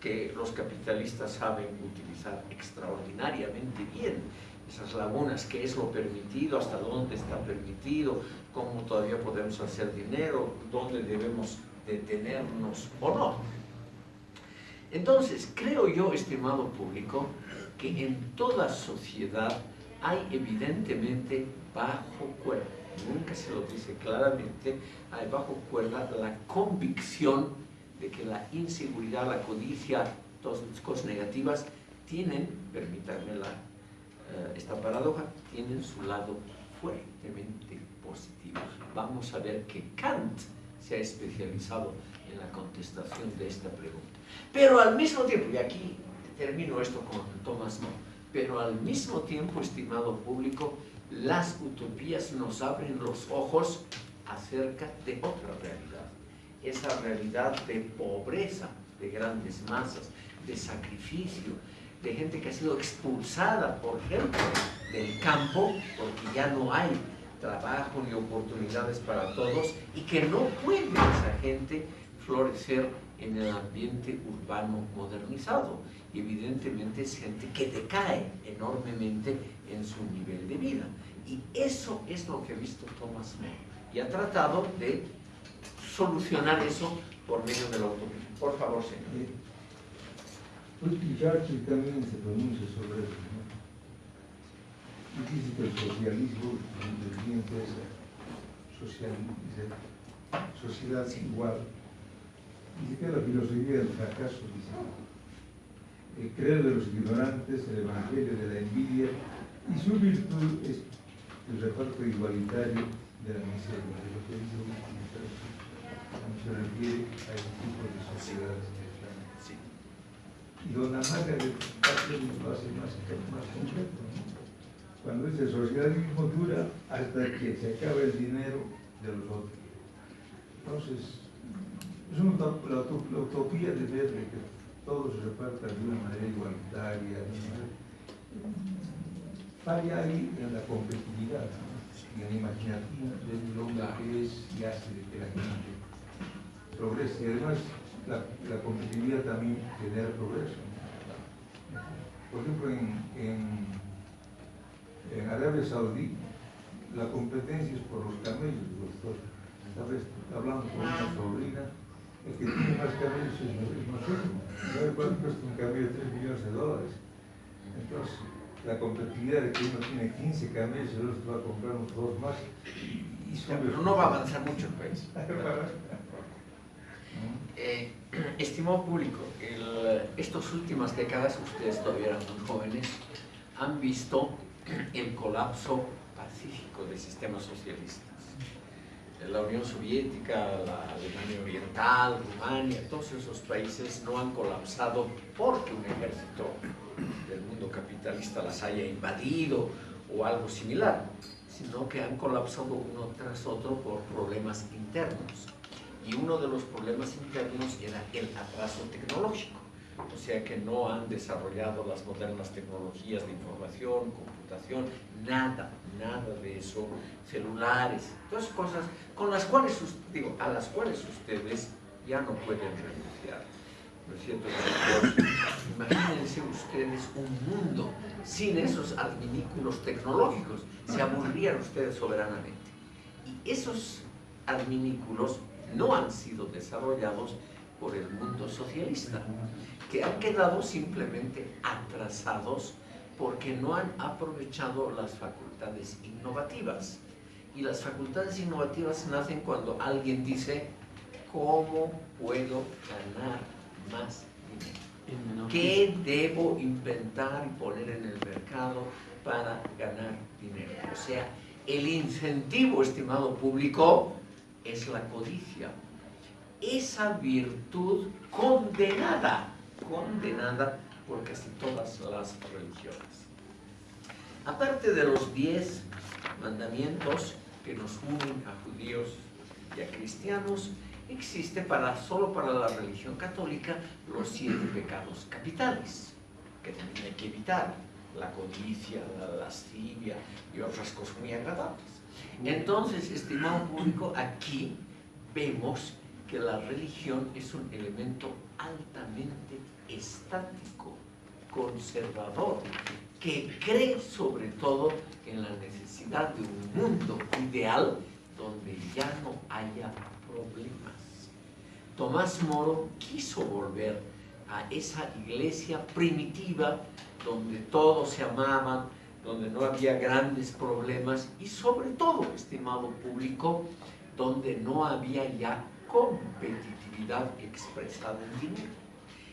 que los capitalistas saben utilizar extraordinariamente bien, esas lagunas, qué es lo permitido, hasta dónde está permitido, cómo todavía podemos hacer dinero, dónde debemos detenernos o no. Entonces, creo yo, estimado público, que en toda sociedad hay evidentemente bajo cuerda, nunca se lo dice claramente, hay bajo cuerda la convicción de que la inseguridad, la codicia, todas las cosas negativas tienen, permítanme eh, esta paradoja, tienen su lado fuertemente positivo. Vamos a ver que Kant se ha especializado en la contestación de esta pregunta. Pero al mismo tiempo, y aquí termino esto con Thomas More, pero al mismo tiempo, estimado público, las utopías nos abren los ojos acerca de otra realidad. Esa realidad de pobreza de grandes masas, de sacrificio, de gente que ha sido expulsada, por ejemplo, del campo, porque ya no hay trabajo ni oportunidades para todos, y que no puede esa gente florecer en el ambiente urbano modernizado. Y evidentemente es gente que decae enormemente en su nivel de vida. Y eso es lo que ha visto Thomas More. Y ha tratado de solucionar eso por medio de la utopía. Por favor, señor. Churchill también se pronuncia sobre eso. Y dice que el socialismo es social, sociedad igual Dice que la filosofía del fracaso, dice, el creer de los ignorantes, el evangelio de la envidia, y su virtud es el reparto igualitario de la miseria, de lo que dice se refiere a ese tipo de sociedades. Sí. Y don Amalia de Castro lo hace más, más concreto. ¿no? Cuando dice socialismo dura hasta que se acaba el dinero de los otros. Entonces, es una la, la utopía de ver que todo se reparta de una manera igualitaria. Falla ahí en la competitividad, ¿no? y en la imaginación del hombre que es y hace de que la gente progrese. Y además, la, la competitividad también genera progreso. ¿no? Por ejemplo, en, en, en Arabia Saudí, la competencia es por los camellos, doctor. ¿Sabes? Hablando con una sobrina, el que tiene más camellos es, nosotros. ¿Sabe cuánto cuesta un camello? 3 millones de dólares. Entonces, la competitividad de que uno tiene 15 camellos y el otro va a comprar unos dos más. Y, Ya, pero *laughs* no va a avanzar mucho el país. ¿no? Eh, *clears throat* estimado público, estas últimas décadas, ustedes todavía eran muy jóvenes, han visto *clears throat* el colapso pacífico de sistemas socialistas. La Unión Soviética, la Alemania Oriental, Rumania, todos esos países no han colapsado porque un ejército del mundo capitalista las haya invadido o algo similar, sino que han colapsado uno tras otro por problemas internos. Y uno de los problemas internos era el atraso tecnológico, o sea que no han desarrollado las modernas tecnologías de información, nada, nada de eso, celulares, todas cosas con las cuales, a las cuales ustedes ya no pueden renunciar. ¿No es cierto? Imagínense ustedes un mundo sin esos adminículos tecnológicos, se aburrían ustedes soberanamente. Y esos adminículos no han sido desarrollados por el mundo socialista, que han quedado simplemente atrasados porque no han aprovechado las facultades innovativas. Y las facultades innovativas nacen cuando alguien dice, ¿cómo puedo ganar más dinero? ¿Qué debo inventar y poner en el mercado para ganar dinero? O sea, el incentivo, estimado público, es la codicia. Esa virtud condenada, condenada por casi todas las religiones. Aparte de los diez mandamientos que nos unen a judíos y a cristianos, existe para, solo para la religión católica los siete pecados capitales, que también hay que evitar, la codicia, la lascivia y otras cosas muy agradables. Entonces, estimado público, aquí vemos que la religión es un elemento altamente estático, conservador, que cree sobre todo en la necesidad de un mundo ideal donde ya no haya problemas. Tomás Moro quiso volver a esa iglesia primitiva donde todos se amaban, donde no había grandes problemas y sobre todo, estimado público, donde no había ya competitividad expresada en dinero.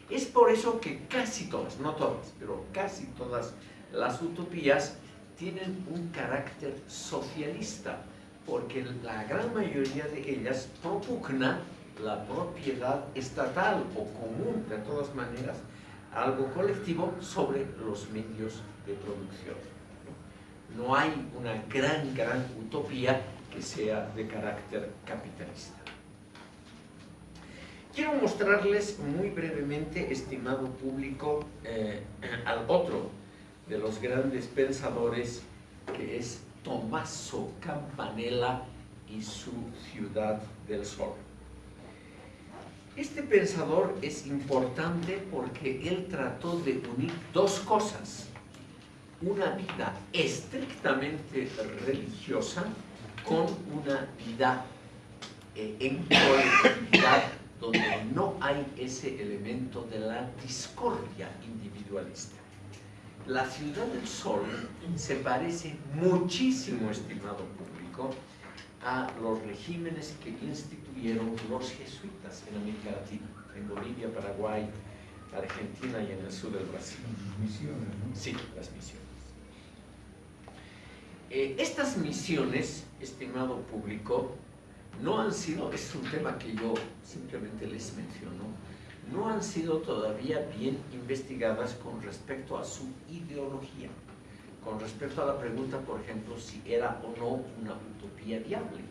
Es por eso que casi todas, no todas, pero casi todas las utopías tienen un carácter socialista, porque la gran mayoría de ellas propugna la propiedad estatal o común, de todas maneras, algo colectivo sobre los medios de producción. No hay una gran, gran utopía que sea de carácter capitalista. Quiero mostrarles muy brevemente, estimado público, eh, al otro de los grandes pensadores, que es Tommaso Campanella y su Ciudad del Sol. Este pensador es importante porque él trató de unir dos cosas. Una vida estrictamente religiosa con una vida eh, en colectividad donde no hay ese elemento de la discordia individualista. La ciudad del sol se parece muchísimo, estimado público, a los regímenes que instituyeron los jesuitas en América Latina, en Bolivia, Paraguay, Argentina y en el sur del Brasil. Misiones, ¿no? Sí, las misiones. Eh, estas misiones, estimado público, no han sido, es un tema que yo simplemente les menciono, no han sido todavía bien investigadas con respecto a su ideología, con respecto a la pregunta, por ejemplo, si era o no una utopía viable,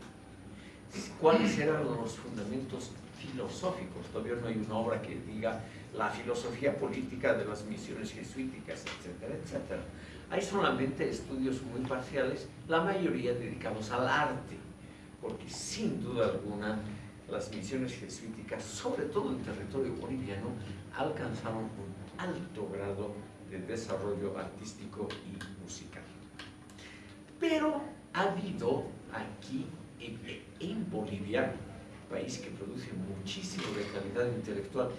cuáles eran los fundamentos filosóficos, todavía no hay una obra que diga la filosofía política de las misiones jesuíticas, etcétera, etcétera. Hay solamente estudios muy parciales, la mayoría dedicados al arte, porque sin duda alguna las misiones jesuíticas, sobre todo en territorio boliviano, alcanzaron un alto grado de desarrollo artístico y musical. Pero ha habido aquí en, Bolivia, país que produce muchísimo de calidad intelectual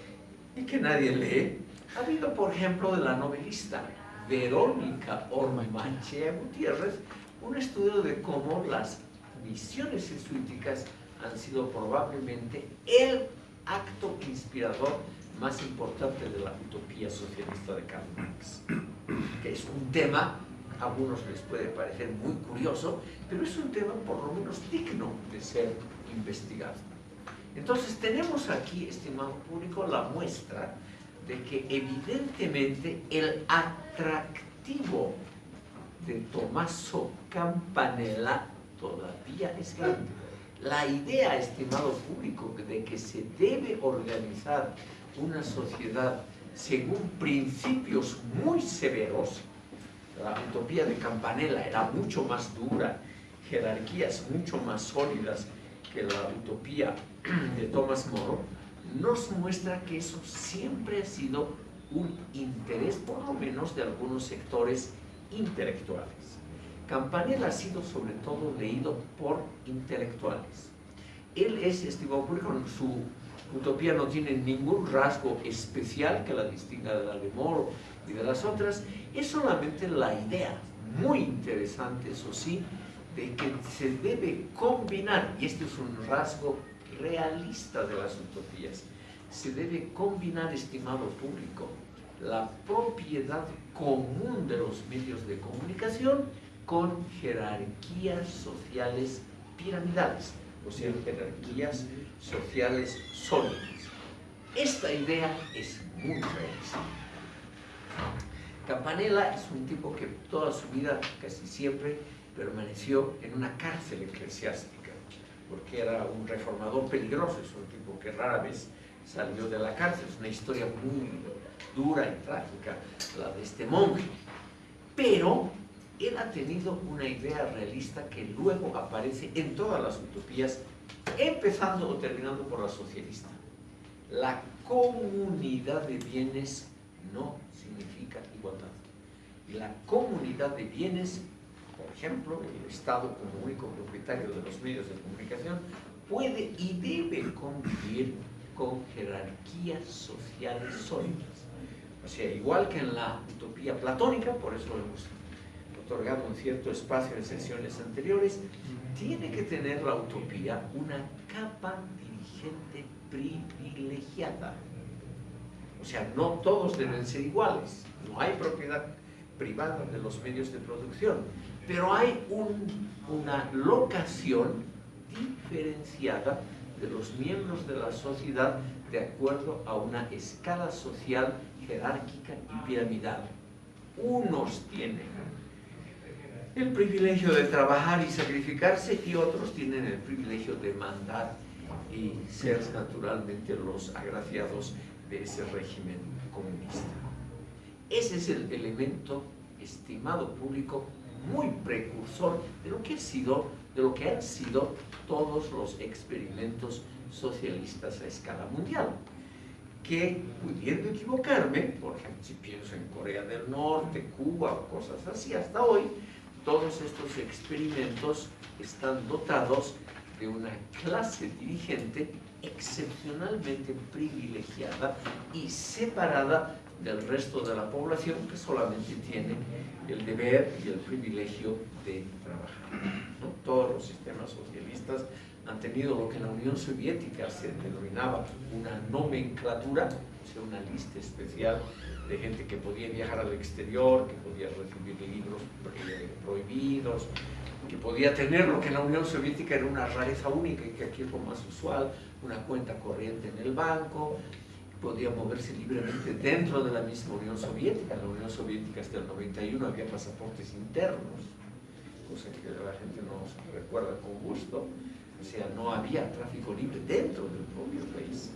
y que nadie lee, ha habido, por ejemplo, de la novelista Verónica Ormachea Gutiérrez, un estudio de cómo las misiones jesuíticas han sido probablemente el acto inspirador más importante de la utopía socialista de Karl Marx, que es un tema, a algunos les puede parecer muy curioso, pero es un tema por lo menos digno de ser investigado. Entonces tenemos aquí, estimado público, la muestra de que evidentemente el atractivo de Tommaso Campanella todavía es grande. La idea, estimado público, de que se debe organizar una sociedad según principios muy severos, la utopía de Campanella era mucho más dura, jerarquías mucho más sólidas que la utopía de Thomas More, nos muestra que eso siempre ha sido un interés, por lo menos, de algunos sectores intelectuales. Campanella ha sido sobre todo leído por intelectuales. Él es, estimado público, su utopía no tiene ningún rasgo especial que la distinga de la de Moore y de las otras, es solamente la idea, muy interesante, eso sí, de que se debe combinar, y este es un rasgo realista de las utopías, se debe combinar, estimado público, la propiedad común de los medios de comunicación con jerarquías sociales piramidales, o sea, jerarquías sociales sólidas. Esta idea es muy realista. Campanella es un tipo que toda su vida, casi siempre, permaneció en una cárcel eclesiástica, porque era un reformador peligroso, es un tipo que rara vez salió de la cárcel, es una historia muy dura y trágica, la de este monje. Pero él ha tenido una idea realista que luego aparece en todas las utopías, empezando o terminando por la socialista. La comunidad de bienes no significa igualdad. Y la comunidad de bienes, por ejemplo, el Estado como único propietario de los medios de comunicación, puede y debe convivir con jerarquías sociales sólidas. O sea, igual que en la utopía platónica, por eso hemos otorgado un cierto espacio en sesiones anteriores, tiene que tener la utopía una capa dirigente privilegiada. O sea, no todos deben ser iguales, no hay propiedad privada de los medios de producción, pero hay una locación diferenciada de los miembros de la sociedad de acuerdo a una escala social jerárquica y piramidal. Unos tienen el privilegio de trabajar y sacrificarse y otros tienen el privilegio de mandar y ser naturalmente los agraciados de ese régimen comunista. Ese es el elemento, estimado público, muy precursor de lo que, ha sido, de lo que han sido todos los experimentos socialistas a escala mundial. Que, pudiendo equivocarme, por ejemplo, si pienso en Corea del Norte, Cuba o cosas así, hasta hoy, todos estos experimentos están dotados de una clase dirigente excepcionalmente privilegiada y separada del resto de la población que solamente tiene el deber y el privilegio de trabajar. Todos los sistemas socialistas han tenido lo que en la Unión Soviética se denominaba una nomenclatura, o sea, una lista especial de gente que podía viajar al exterior, que podía recibir libros prohibidos, que podía tener lo que en la Unión Soviética era una rareza única y que aquí es lo más usual, una cuenta corriente en el banco, podía moverse libremente dentro de la misma Unión Soviética. En la Unión Soviética hasta el 91 había pasaportes internos, cosa que la gente no recuerda con gusto. O sea, no había tráfico libre dentro del propio país.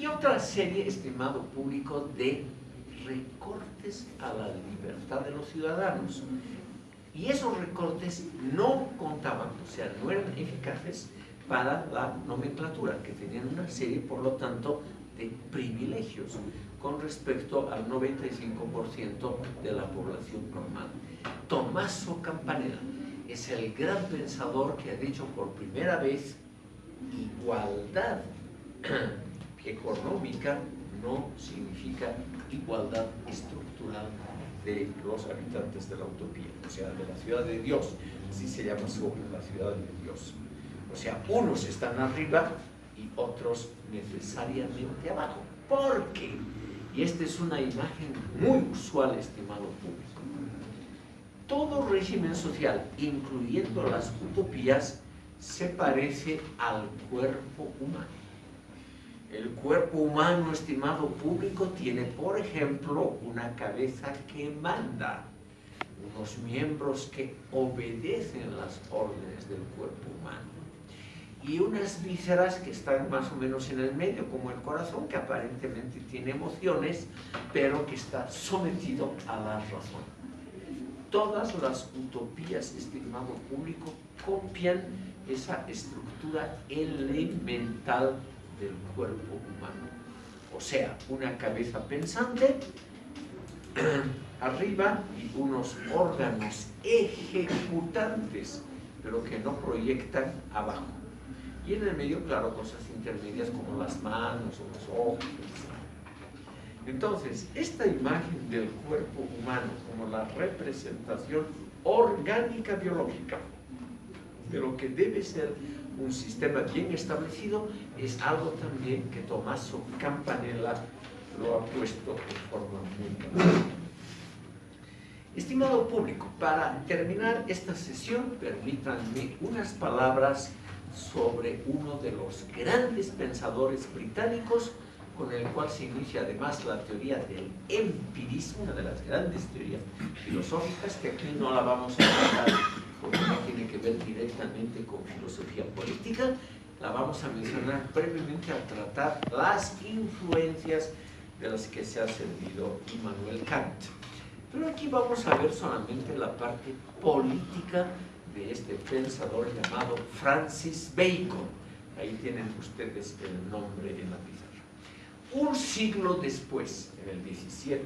Y otra serie, estimado público, de recortes a la libertad de los ciudadanos. Y esos recortes no contaban, o sea, no eran eficaces para la nomenclatura, que tenían una serie, por lo tanto, de privilegios con respecto al 95% de la población normal. Tommaso Campanella es el gran pensador que ha dicho por primera vez igualdad económica no significa igualdad estructural de los habitantes de la utopía, o sea, de la ciudad de Dios, así se llama su obra, la ciudad de Dios. O sea, unos están arriba y otros necesariamente abajo. ¿Por qué? Y esta es una imagen muy usual, estimado público. Todo régimen social, incluyendo las utopías, se parece al cuerpo humano. El cuerpo humano, estimado público, tiene, por ejemplo, una cabeza que manda, unos miembros que obedecen las órdenes del cuerpo humano y unas vísceras que están más o menos en el medio, como el corazón, que aparentemente tiene emociones, pero que está sometido a la razón. Todas las utopías, estimado público, copian esa estructura elemental del cuerpo humano. O sea, una cabeza pensante *clears throat* arriba y unos órganos ejecutantes, pero que no proyectan abajo. Y en el medio, claro, cosas intermedias como las manos o los ojos. Entonces, esta imagen del cuerpo humano como la representación orgánica biológica de lo que debe ser un sistema bien establecido es algo también que Tommaso Campanella lo ha puesto de forma muy clara. Estimado público, para terminar esta sesión, permítanme unas palabras sobre uno de los grandes pensadores británicos con el cual se inicia además la teoría del empirismo, una de las grandes teorías filosóficas, que aquí no la vamos a tratar porque no tiene que ver directamente con filosofía política, la vamos a mencionar brevemente al tratar las influencias de las que se ha servido Immanuel Kant. Pero aquí vamos a ver solamente la parte política de este pensador llamado Francis Bacon. Ahí tienen ustedes el nombre en la pizarra. Un siglo después, en el 17,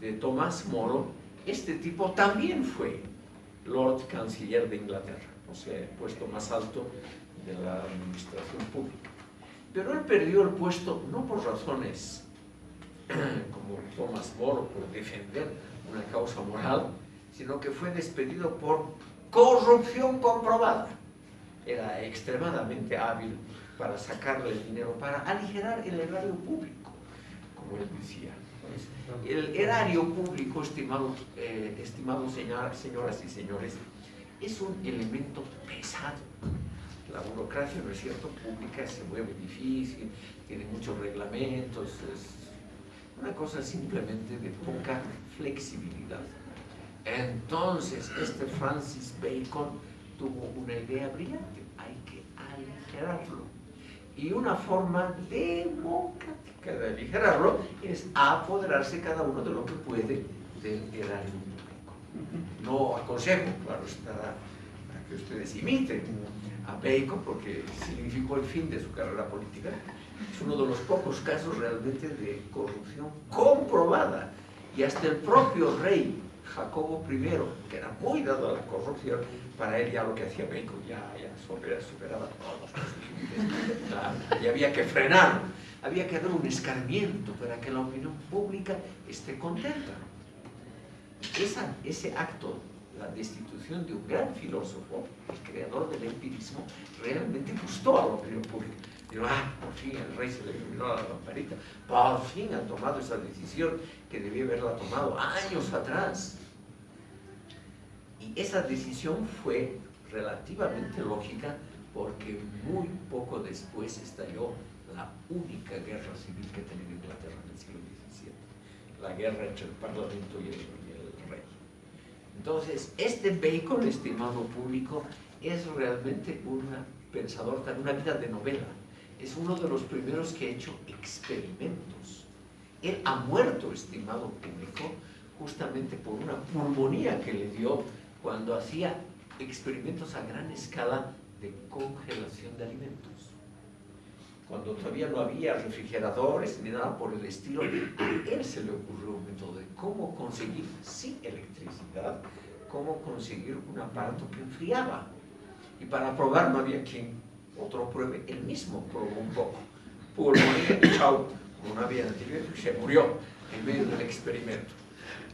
de Tomás Moro, este tipo también fue Lord Canciller de Inglaterra, o sea, el puesto más alto de la administración pública. Pero él perdió el puesto no por razones *clears throat* como Tomás Moro, por defender una causa moral, sino que fue despedido por corrupción comprobada. Era extremadamente hábil para sacarle el dinero, para aligerar el erario público, como él decía. El erario público, estimados, eh, estimados señoras y señores, es un elemento pesado. La burocracia, ¿no es cierto?, pública se mueve difícil, tiene muchos reglamentos, es una cosa simplemente de poca flexibilidad. Entonces, este Francis Bacon tuvo una idea brillante, hay que aligerarlo. Y una forma democrática de aligerarlo es apoderarse cada uno de lo que puede del erario público. No aconsejo, claro, para que ustedes imiten a Bacon porque significó el fin de su carrera política. Es uno de los pocos casos realmente de corrupción comprobada. Y hasta el propio rey Jacobo I, que era muy dado a la corrupción, para él ya lo que hacía Bacon ya, ya superaba todos los límites. y había que frenar, había que dar un escarmiento para que la opinión pública esté contenta. Ese acto, la destitución de un gran filósofo, el creador del empirismo, realmente gustó a la opinión pública. Digo, ah, por fin el rey se le iluminó la lamparita, por fin ha tomado esa decisión que debía haberla tomado años atrás. Y esa decisión fue relativamente lógica porque muy poco después estalló la única guerra civil que tenía Inglaterra en el siglo XVII, la guerra entre el Parlamento y el, y el rey. Entonces, este Bacon, estimado público, es realmente un pensador, una vida de novela. Es uno de los primeros que ha hecho experimentos. Él ha muerto, estimado público, justamente por una pulmonía que le dio cuando hacía experimentos a gran escala de congelación de alimentos. Cuando todavía no había refrigeradores ni nada por el estilo, a él se le ocurrió un método de cómo conseguir, sin electricidad, cómo conseguir un aparato que enfriaba. Y para probar no había quien otro pruebe, él mismo probó un poco. Pulmonía, *coughs* chau, como no había antibióticos, se murió en medio del experimento.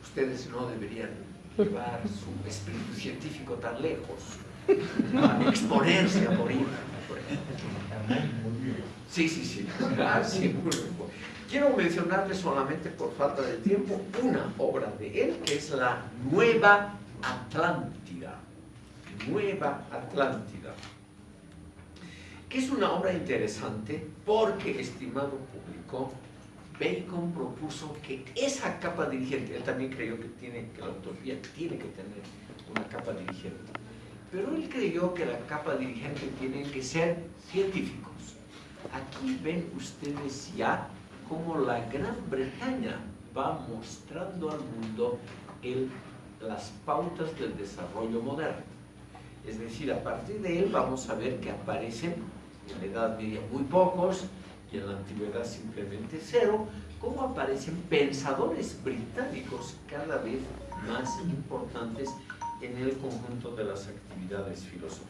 Ustedes no deberían llevar su espíritu científico tan lejos, exponerse a morir. Sí, sí, sí. Ah, Quiero mencionarles solamente por falta de tiempo una obra de él que es la Nueva Atlántida. Nueva Atlántida. Que es una obra interesante porque, estimado público, Bacon propuso que esa capa dirigente, él también creyó que, tiene, que la utopía tiene que tener una capa dirigente, pero él creyó que la capa dirigente tiene que ser científicos. Aquí ven ustedes ya cómo la Gran Bretaña va mostrando al mundo el, las pautas del desarrollo moderno. Es decir, a partir de él vamos a ver que aparecen en la Edad Media muy pocos, y en la antigüedad simplemente cero, cómo aparecen pensadores británicos cada vez más importantes en el conjunto de las actividades filosóficas.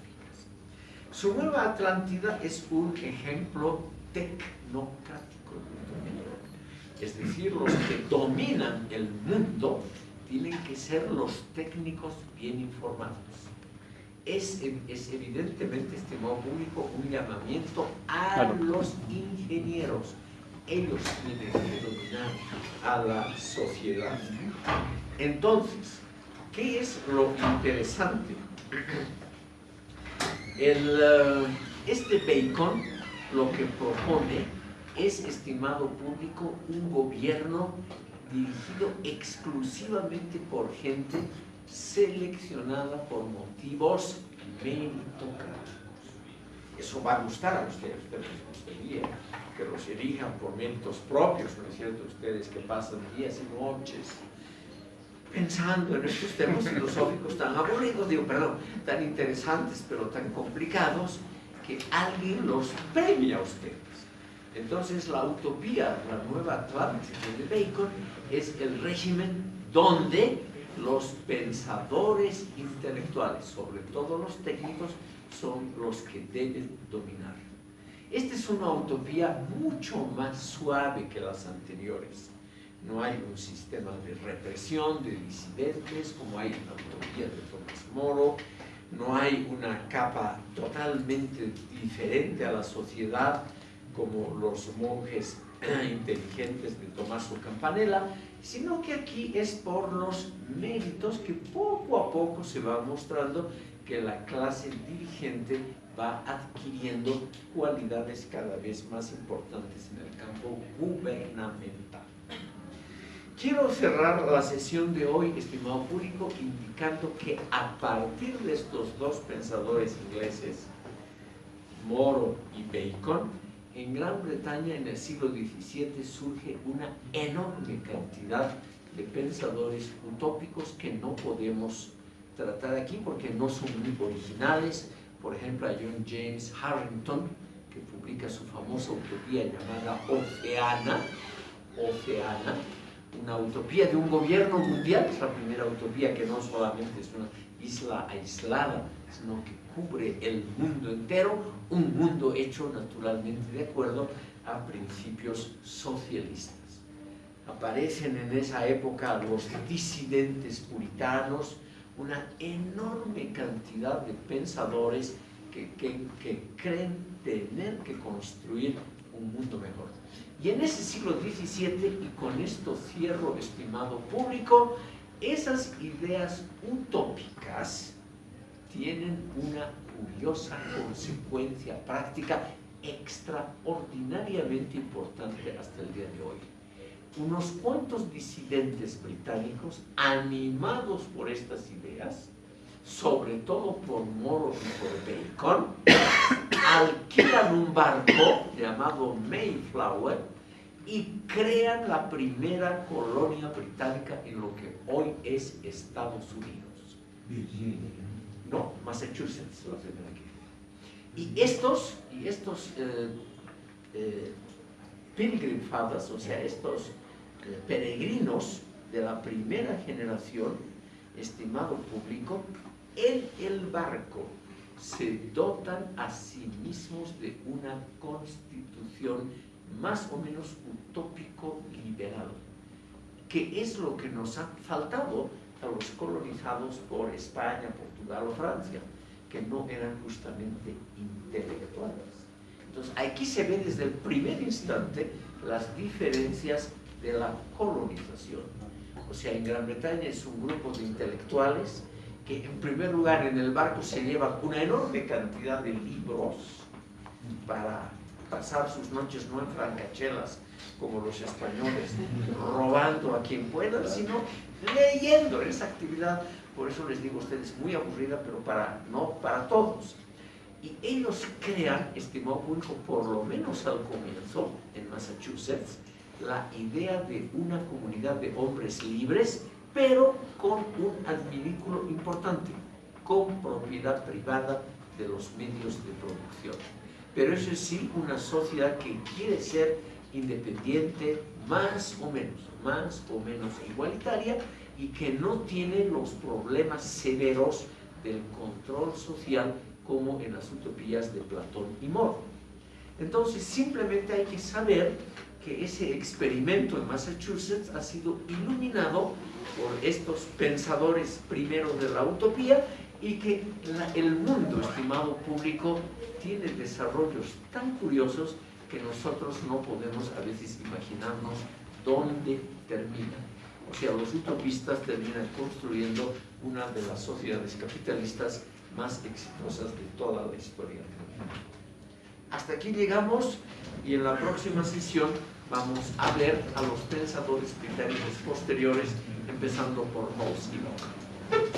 Su nueva Atlántida es un ejemplo tecnocrático Es decir, los que dominan el mundo tienen que ser los técnicos bien informados es, evidentemente, estimado público, un llamamiento a los ingenieros. Ellos tienen que dominar a la sociedad. Entonces, ¿qué es lo interesante? El, eh, este Bacon lo que propone es, estimado público, un gobierno dirigido exclusivamente por gente seleccionada por motivos meritocráticos. Eso va a gustar a ustedes, ustedes gustaría que los elijan por méritos propios, ¿no es cierto? Ustedes que pasan días y noches pensando en estos temas filosóficos tan aburridos, digo, perdón, tan interesantes, pero tan complicados, que alguien los premia a ustedes. Entonces la utopía, la nueva Atlántida de Bacon, es el régimen donde los pensadores intelectuales, sobre todo los técnicos, son los que deben dominar. Esta es una utopía mucho más suave que las anteriores. No hay un sistema de represión de disidentes como hay en la utopía de Tomás Moro, no hay una capa totalmente diferente a la sociedad como los monjes *clears throat* inteligentes de Tommaso Campanella, sino que aquí es por los méritos que poco a poco se va mostrando que la clase dirigente va adquiriendo cualidades cada vez más importantes en el campo gubernamental. Quiero cerrar la sesión de hoy, estimado público, indicando que a partir de estos dos pensadores ingleses, Moro y Bacon, en Gran Bretaña en el siglo XVII surge una enorme cantidad de pensadores utópicos que no podemos tratar aquí porque no son muy originales. Por ejemplo, a John James Harrington, que publica su famosa utopía llamada Oceana, Oceana, una utopía de un gobierno mundial, es la primera utopía que no solamente es una isla aislada, sino que cubre el mundo entero, un mundo hecho naturalmente de acuerdo a principios socialistas. Aparecen en esa época los disidentes puritanos, una enorme cantidad de pensadores que, que creen tener que construir un mundo mejor. Y en ese siglo XVII, y con esto cierro, estimado público, Esas ideas utópicas tienen una curiosa consecuencia práctica extraordinariamente importante hasta el día de hoy. Unos cuantos disidentes británicos, animados por estas ideas, sobre todo por Moro y por Bacon, *coughs* alquilan un barco llamado Mayflower y crean la primera colonia británica en lo que hoy es Estados Unidos. Virginia. No, Massachusetts, la primera que. Y estos, y estos eh, eh, Pilgrim Fathers, o sea, estos eh, peregrinos de la primera generación, estimado público, en el barco se dotan a sí mismos de una constitución más o menos utópico liberal, que es lo que nos ha faltado a los colonizados por España, Portugal o Francia, que no eran justamente intelectuales. Entonces, aquí se ve desde el primer instante las diferencias de la colonización. O sea, en Gran Bretaña es un grupo de intelectuales que en primer lugar en el barco se llevan una enorme cantidad de libros para pasar sus noches no en francachelas como los españoles, robando a quien puedan, sino leyendo esa actividad. Por eso les digo a ustedes, muy aburrida, pero para, no para todos. Y ellos crean, estimado público, por lo menos al comienzo, en Massachusetts, la idea de una comunidad de hombres libres pero con un adminículo importante, con propiedad privada de los medios de producción. Pero eso es sí una sociedad que quiere ser independiente, más o menos, más o menos igualitaria y que no tiene los problemas severos del control social como en las utopías de Platón y Moro. Entonces simplemente hay que saber que ese experimento en Massachusetts ha sido iluminado por estos pensadores primeros de la utopía y que el mundo, estimado público, tiene desarrollos tan curiosos que nosotros no podemos a veces imaginarnos dónde termina. O sea, los utopistas terminan construyendo una de las sociedades capitalistas más exitosas de toda la historia. Hasta aquí llegamos y en la próxima sesión vamos a ver a los pensadores británicos posteriores, empezando por Holz y Locke.